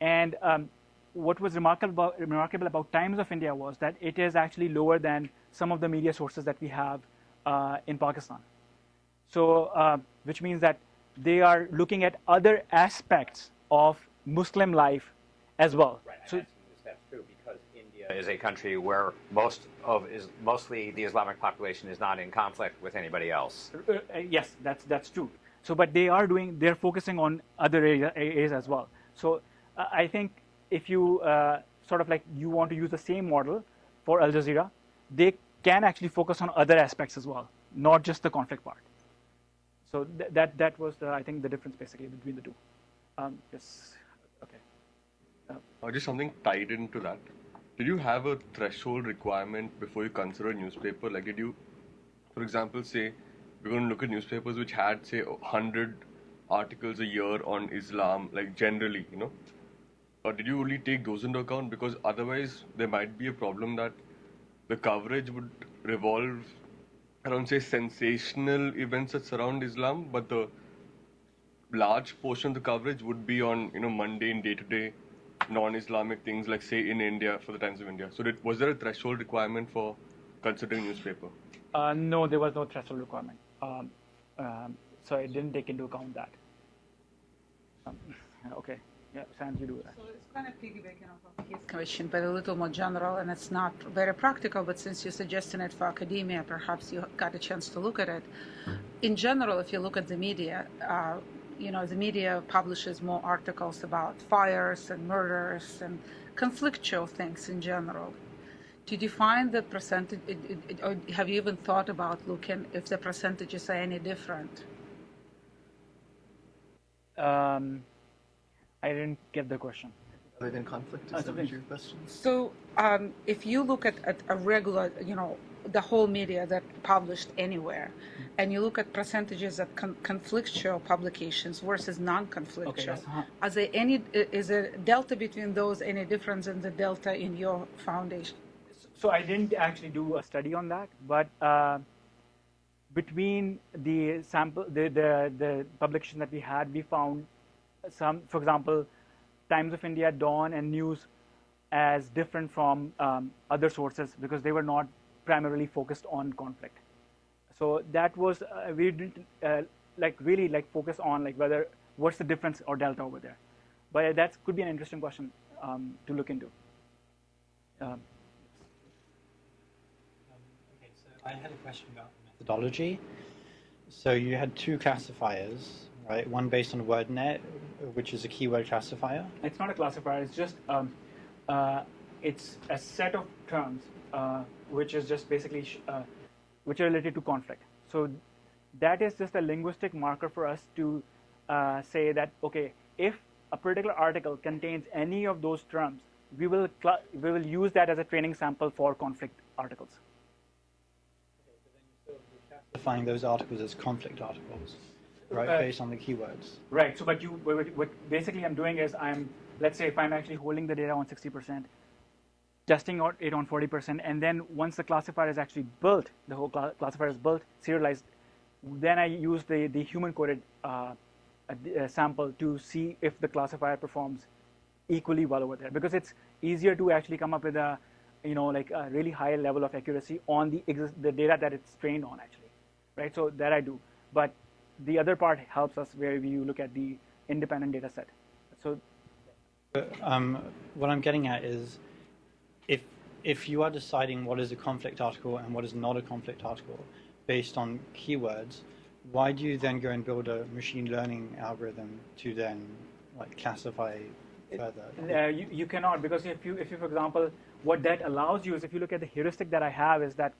[SPEAKER 2] And um, what was remarkable remarkable about Times of India was that it is actually lower than some of the media sources that we have uh, in Pakistan. So, uh, which means that they are looking at other aspects of Muslim life as well. So,
[SPEAKER 3] that's true because India is a country where most of is mostly the Islamic population is not in conflict with anybody else.
[SPEAKER 2] Uh, uh, yes, that's that's true. So, but they are doing they're focusing on other area, areas as well. So, uh, I think if you uh, sort of like you want to use the same model for Al Jazeera, they can actually focus on other aspects as well, not just the conflict part. So th- that that was the, I think the difference basically between the two. Um, yes. Okay.
[SPEAKER 10] Uh, just something tied into that. Did you have a threshold requirement before you consider a newspaper? Like, did you, for example, say we're going to look at newspapers which had, say, 100 articles a year on Islam, like generally, you know? Or did you only take those into account? Because otherwise, there might be a problem that the coverage would revolve around, say, sensational events that surround Islam, but the large portion of the coverage would be on, you know, mundane, day-to-day non-Islamic things like say in India for the Times of India. So did, was there a threshold requirement for considering newspaper?
[SPEAKER 2] Uh, no, there was no threshold requirement. Um, um, so I didn't take into account that. Um, okay. Yeah, Sam, you do that.
[SPEAKER 11] So it's kind of piggybacking off of his question, but a little more general, and it's not very practical. But since you're suggesting it for academia, perhaps you got a chance to look at it. In general, if you look at the media, uh, you know, the media publishes more articles about fires and murders and conflictual things in general. Did you find the percentage, it, it, it, or have you even thought about looking if the percentages are any different?
[SPEAKER 2] Um, I didn't get the question.
[SPEAKER 1] Other than conflict, is that
[SPEAKER 2] something-
[SPEAKER 1] your question?
[SPEAKER 11] So, um, if you look at, at a regular, you know, the whole media that published anywhere, and you look at percentages of con- conflictual publications versus non-conflictual,
[SPEAKER 2] Okay, yes, uh-huh.
[SPEAKER 11] are there any? Is there delta between those? Any difference in the delta in your foundation?
[SPEAKER 2] So I didn't actually do a study on that, but uh, between the sample, the, the the publication that we had, we found some, for example, Times of India, Dawn, and News as different from um, other sources because they were not primarily focused on conflict. So that was uh, we didn't uh, like really like focus on like whether what's the difference or delta over there. But that could be an interesting question um, to look into. Um,
[SPEAKER 12] Okay, so I had a question about methodology. So you had two classifiers, right? One based on WordNet, which is a keyword classifier.
[SPEAKER 2] It's not a classifier. It's just um, uh, it's a set of terms uh, which is just basically sh- uh, which are related to conflict. So that is just a linguistic marker for us to uh, say that okay, if a particular article contains any of those terms, we will we will use that as a training sample for conflict articles.
[SPEAKER 12] Classifying those articles as conflict articles, right?
[SPEAKER 2] Uh,
[SPEAKER 12] based on the keywords.
[SPEAKER 2] Right. So, but you, what, what basically I'm doing is I'm, let's say if I'm actually holding the data on 60%, testing out it on 40%, and then once the classifier is actually built, the whole cla- classifier is built, serialized, then I use the, the human coded uh, a sample to see if the classifier performs equally well over there because it's easier to actually come up with a, you know, like a really high level of accuracy on the exist- the data that it's trained on actually, right? So that I do, but the other part helps us where we look at the independent data set. So
[SPEAKER 12] Um, what I'm getting at is, if if you are deciding what is a conflict article and what is not a conflict article based on keywords, why do you then go and build a machine learning algorithm to then like classify further?
[SPEAKER 2] uh, you, you cannot because if you if you for example what that allows you is if you look at the heuristic that I have is that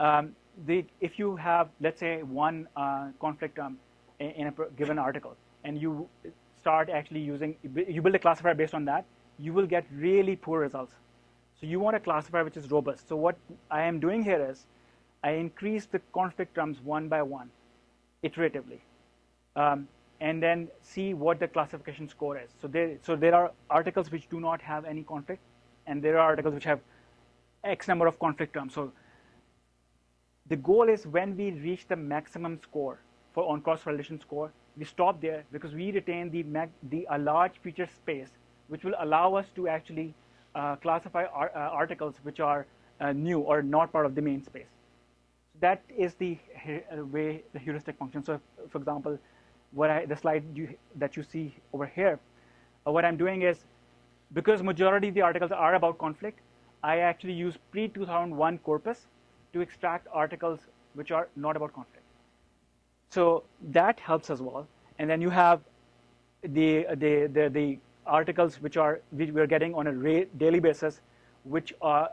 [SPEAKER 2] um, the if you have let's say one uh, conflict term in, in a given article and you start actually using you build a classifier based on that you will get really poor results So you want a classifier which is robust. So what I am doing here is I increase the conflict terms one by one, iteratively, um, and then see what the classification score is. So there, so there are articles which do not have any conflict, and there are articles which have X number of conflict terms. So the goal is when we reach the maximum score for on cross correlation score, we stop there because we retain the, the a large feature space, which will allow us to actually uh, classify uh, articles which are uh, new or not part of the main space. So that is the uh, way the heuristic function. So, if, for example, what I, the slide you, that you see over here, uh, what I'm doing is because majority of the articles are about conflict, I actually use pre-2001 corpus to extract articles which are not about conflict. So that helps as well. And then you have the the the, the articles which are we're getting on a daily basis, which are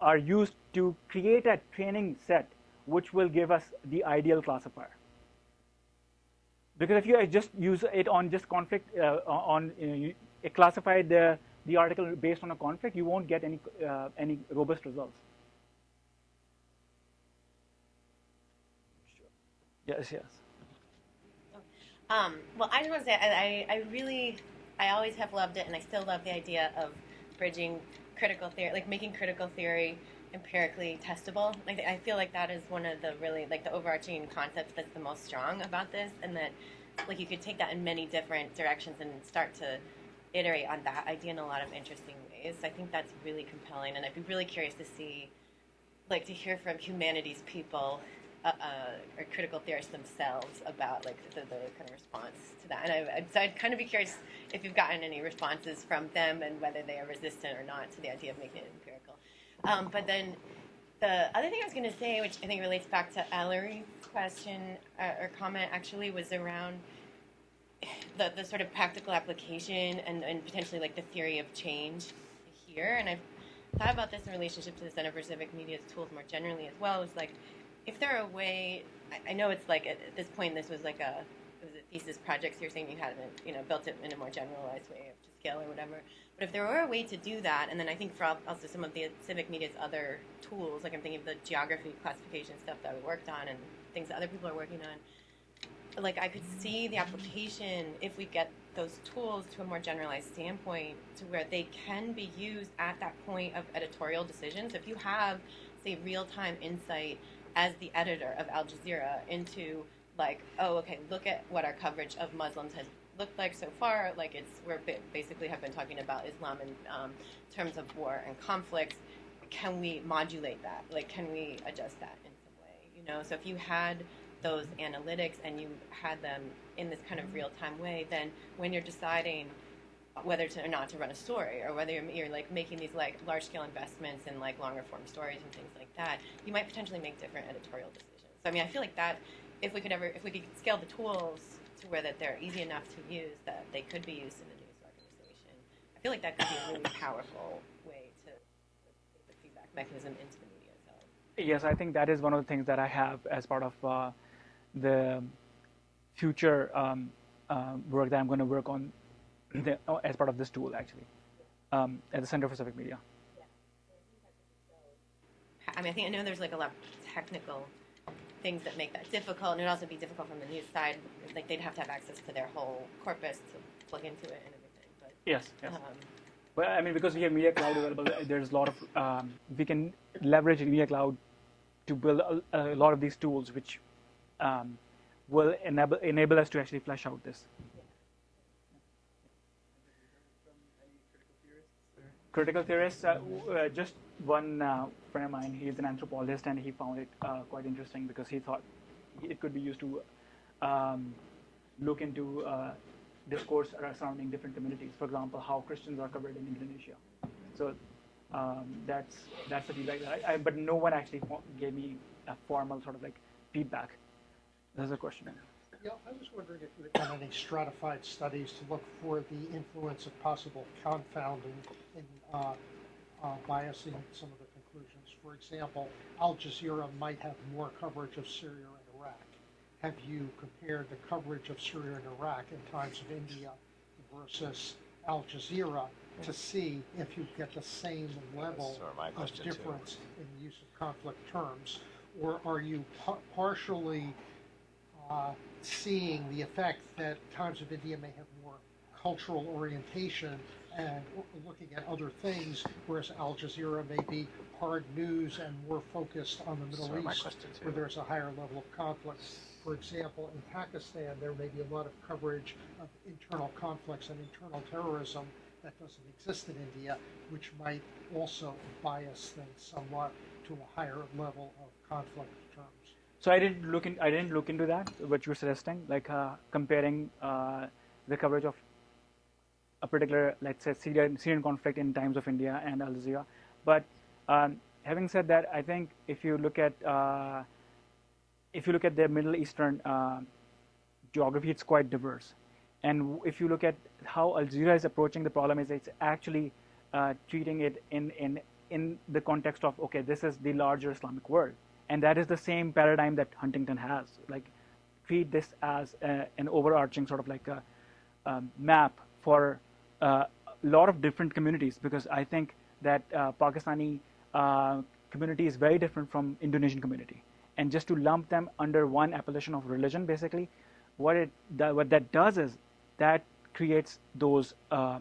[SPEAKER 2] are used to create a training set which will give us the ideal classifier. Because if you just use it on just conflict uh, on you classify the the article based on a conflict, you won't get any uh, any robust results. Yes, yes.
[SPEAKER 13] Um, well, I just want to say I, I, really, I always have loved it, and I still love the idea of bridging critical theory, like making critical theory empirically testable. Like I feel like that is one of the really like the overarching concepts that's the most strong about this, and that like you could take that in many different directions and start to iterate on that idea in a lot of interesting ways. I think that's really compelling, and I'd be really curious to see, like, to hear from humanities people uh, or critical theorists themselves about like the, the, kind of response to that. And I, so I'd kind of be curious if you've gotten any responses from them and whether they are resistant or not to the idea of making it empirical. Um, but then the other thing I was going to say, which I think relates back to Ellery's question uh, or comment, actually was around the, the sort of practical application and, and potentially like the theory of change here. And I've thought about this in relationship to the Center for Civic Media's tools more generally as well. Is like, if there are a way, I, know it's like at, this point this was like a was thesis project. So you're saying you hadn't you know built it in a more generalized way to scale or whatever. But if there were a way to do that, and then I think for also some of the Civic Media's other tools, like I'm thinking of the geography classification stuff that we worked on and things that other people are working on like I could see the application if we get those tools to a more generalized standpoint to where they can be used at that point of editorial decisions. If you have, say, real time insight as the editor of Al Jazeera into like, oh, okay, look at what our coverage of Muslims has looked like so far. Like it's we're basically have been talking about Islam in um, terms of war and conflicts. Can we modulate that? Like, can we adjust that in some way? You know, so if you had those analytics and you had them in this kind of real time way, then when you're deciding whether to or not to run a story or whether you're, you're like making these like large scale investments in like longer form stories and things like that, you might potentially make different editorial decisions. So I mean, I feel like that if we could ever if we could scale the tools to where that they're easy enough to use that they could be used in a news organization, I feel like that could be a really powerful way to the feedback mechanism into the media itself.
[SPEAKER 2] Yes, I think that is one of the things that I have as part of. Uh, the future um, uh, work that I'm going to work on the, oh, as part of this tool, actually, um, at the Center for Civic Media.
[SPEAKER 13] I mean, I think I know there's like a lot of technical things that make that difficult, and it'd also be difficult from the news side. Like they'd have to have access to their whole corpus to plug into it and everything. But
[SPEAKER 2] yes, yes. Um, well, I mean, because we have Media Cloud available, there's a lot of um, we can leverage Media Cloud to build a, a lot of these tools, which um, will enable enable us to actually flesh out this. Critical theorists, uh, uh, just one uh, friend of mine, he's an anthropologist, and he found it uh, quite interesting because he thought it could be used to um, look into uh, discourse surrounding different communities. For example, how Christians are covered in Indonesia. So um, that's that's a feedback that I, I, but no one actually gave me a formal sort of like feedback there's a question.
[SPEAKER 4] Yeah, I was wondering if you had done any stratified studies to look for the influence of possible confounding in uh, uh, biasing some of the conclusions. For example, Al Jazeera might have more coverage of Syria and Iraq. Have you compared the coverage of Syria and Iraq in times of India versus Al Jazeera to see if you get the same level
[SPEAKER 3] of question, too.
[SPEAKER 4] difference in the use of conflict terms? Or are you pa- partially uh, seeing the effect that Times of India may have more cultural orientation and looking at other things, whereas Al Jazeera may be hard news and more focused on the Middle
[SPEAKER 3] Sort of my
[SPEAKER 4] East, where there's a higher level of conflict. For example, in Pakistan, there may be a lot of coverage of internal conflicts and internal terrorism that doesn't exist in India, which might also bias things somewhat to a higher level of conflict terms.
[SPEAKER 2] So I didn't look in. I didn't look into that. What you're suggesting, like uh, comparing uh, the coverage of a particular, let's say, Syrian, Syrian conflict in Times of India and Al Jazeera. But um, having said that, I think if you look at uh, if you look at the Middle Eastern uh, geography, it's quite diverse. And if you look at how Al Jazeera is approaching the problem, is it's actually uh, treating it in, in in the context of okay, this is the larger Islamic world, and that is the same paradigm that Huntington has. Like, treat this as a, an overarching sort of like a um, map for uh, a lot of different communities because I think that uh, Pakistani uh, community is very different from Indonesian community, and just to lump them under one appellation of religion, basically, what it that, what that does is that creates those uh,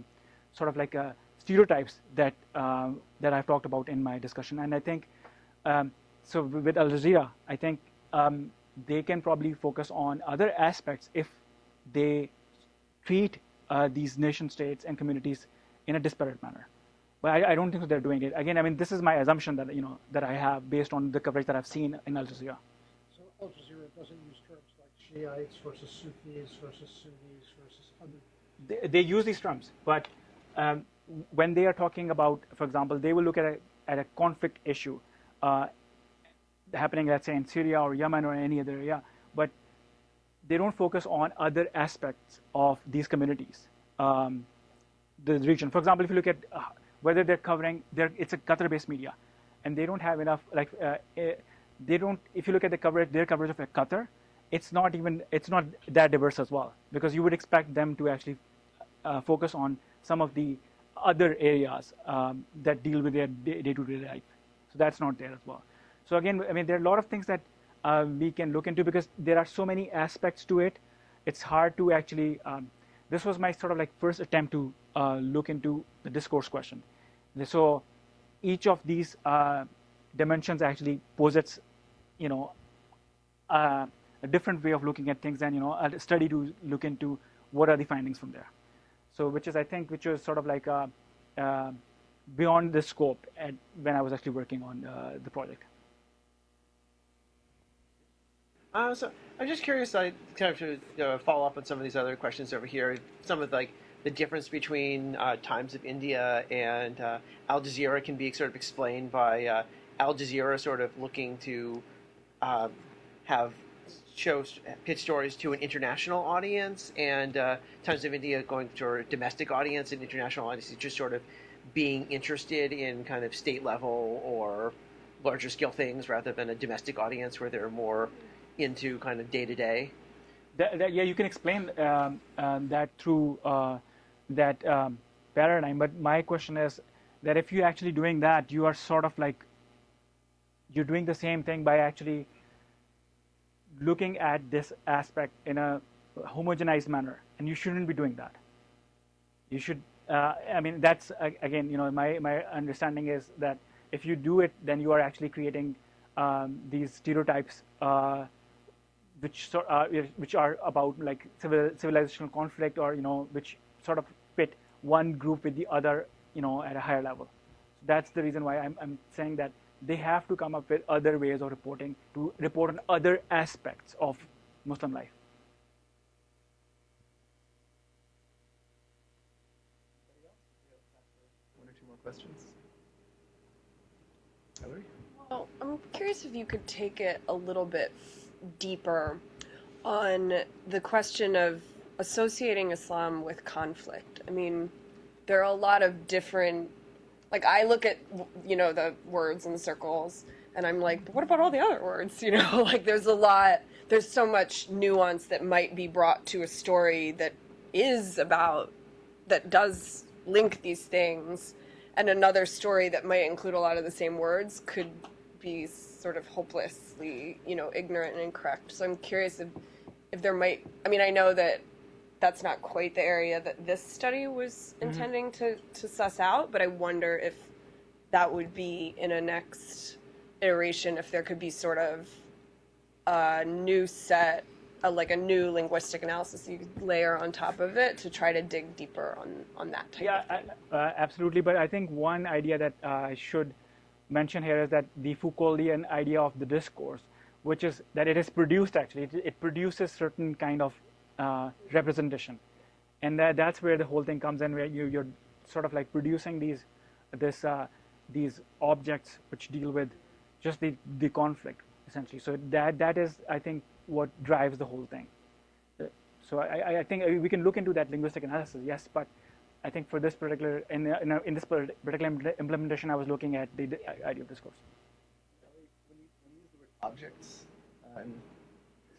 [SPEAKER 2] sort of like uh, stereotypes that uh, that I've talked about in my discussion, and I think um, so with Al Jazeera, I think um, they can probably focus on other aspects if they treat uh, these nation states and communities in a disparate manner. But I, I don't think that they're doing it. Again, I mean, this is my assumption that you know that I have based on the coverage that I've seen in Al Jazeera.
[SPEAKER 4] So Al Jazeera doesn't use terms like Shiites versus Sufis versus Sunnis versus other.
[SPEAKER 2] They, they use these terms, but um, when they are talking about, for example, they will look at a at a conflict issue uh, happening, let's say, in Syria or Yemen or any other area, they don't focus on other aspects of these communities, um, the region. For example, if you look at uh, whether they're covering, they're, it's a Qatar-based media, and they don't have enough. Like, uh, eh, they don't. If you look at the coverage, their coverage of Qatar, it's not even. It's not that diverse as well, because you would expect them to actually uh, focus on some of the other areas um, that deal with their day- day-to-day life. So that's not there as well. So again, I mean, there are a lot of things that uh, we can look into because there are so many aspects to it. It's hard to actually. Um, this was my sort of like first attempt to uh, look into the discourse question. So each of these uh, dimensions actually posits, you know, uh, a different way of looking at things, and you know, a study to look into what are the findings from there. So, which is I think, which was sort of like uh, uh, beyond the scope at, when I was actually working on the project.
[SPEAKER 5] Uh, so I'm just curious, like, kind of to you know, follow up on some of these other questions over here. Some of like the difference between uh, Times of India and uh, Al Jazeera can be sort of explained by uh, Al Jazeera sort of looking to um, have show pitch stories to an international audience, and uh, Times of India going to a domestic audience and international audience, just sort of being interested in kind of state level or larger scale things rather than a domestic audience where they're more into kind of day to day.
[SPEAKER 2] Yeah, you can explain um, um, that through uh, that um, paradigm. But my question is that if you're actually doing that, you are sort of like you're doing the same thing by actually looking at this aspect in a homogenized manner, and you shouldn't be doing that. You should. Uh, I mean, that's uh, again, you know, my my understanding is that if you do it, then you are actually creating um, these stereotypes. Uh, which sort uh, which are about like civil, civilizational conflict or you know which sort of pit one group with the other you know at a higher level so that's the reason why I'm, I'm saying that they have to come up with other ways of reporting to report on other aspects of muslim life
[SPEAKER 1] One or two more questions. Hillary?
[SPEAKER 6] Well, I'm curious if you could take it a little bit deeper on the question of associating Islam with conflict. I mean, there are a lot of different, like, I look at, you know, the words and circles, and I'm like, but what about all the other words? You know, like, there's a lot, there's so much nuance that might be brought to a story that is about, that does link these things, and another story that might include a lot of the same words could be sort of hopelessly, you know, ignorant and incorrect. So I'm curious if, if there might. I mean, I know that that's not quite the area that this study was
[SPEAKER 2] Mhm.
[SPEAKER 6] intending to, to suss out, but I wonder if that would be in a next iteration, if there could be sort of a new set, a, like a new linguistic analysis you layer on top of it to try to dig deeper on, on that type
[SPEAKER 2] Yeah,
[SPEAKER 6] of thing.
[SPEAKER 2] I- uh, absolutely. But I think one idea that uh, I should mention here is that the Foucauldian idea of the discourse, which is that it is produced actually, it, it produces certain kind of uh, representation, and that that's where the whole thing comes in, where you you're sort of like producing these this uh, these objects which deal with just the the conflict essentially. So that that is I think what drives the whole thing. Uh, So I, I- I think uh, we can look into that linguistic analysis, yes, but I think for this particular in, in, in this particular implementation, I was looking at the, the idea of discourse.
[SPEAKER 1] Objects. In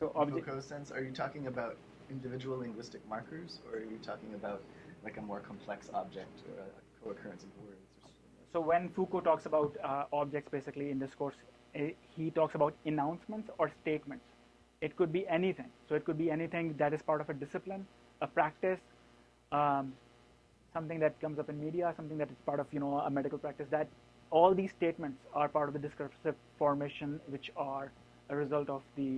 [SPEAKER 2] So object-
[SPEAKER 1] Foucault's sense, are you talking about individual linguistic markers, or are you talking about like a more complex object or a co-occurrence of words?
[SPEAKER 2] So when Foucault talks about uh, objects, basically in discourse, eh, he talks about announcements or statements. It could be anything. So it could be anything that is part of a discipline, a practice, um, something that comes up in media, something that is part of you know a medical practice. That all these statements are part of the discursive formation, which are a result of the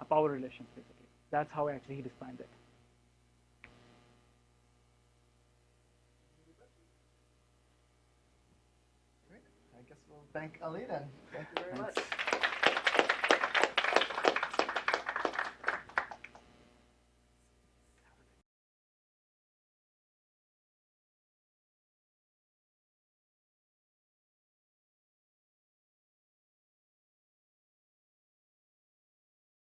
[SPEAKER 2] uh, power relations, basically. That's how actually he defines it.
[SPEAKER 1] Great. I guess we'll thank Ali then. Thank you very
[SPEAKER 2] Thanks.
[SPEAKER 1] much.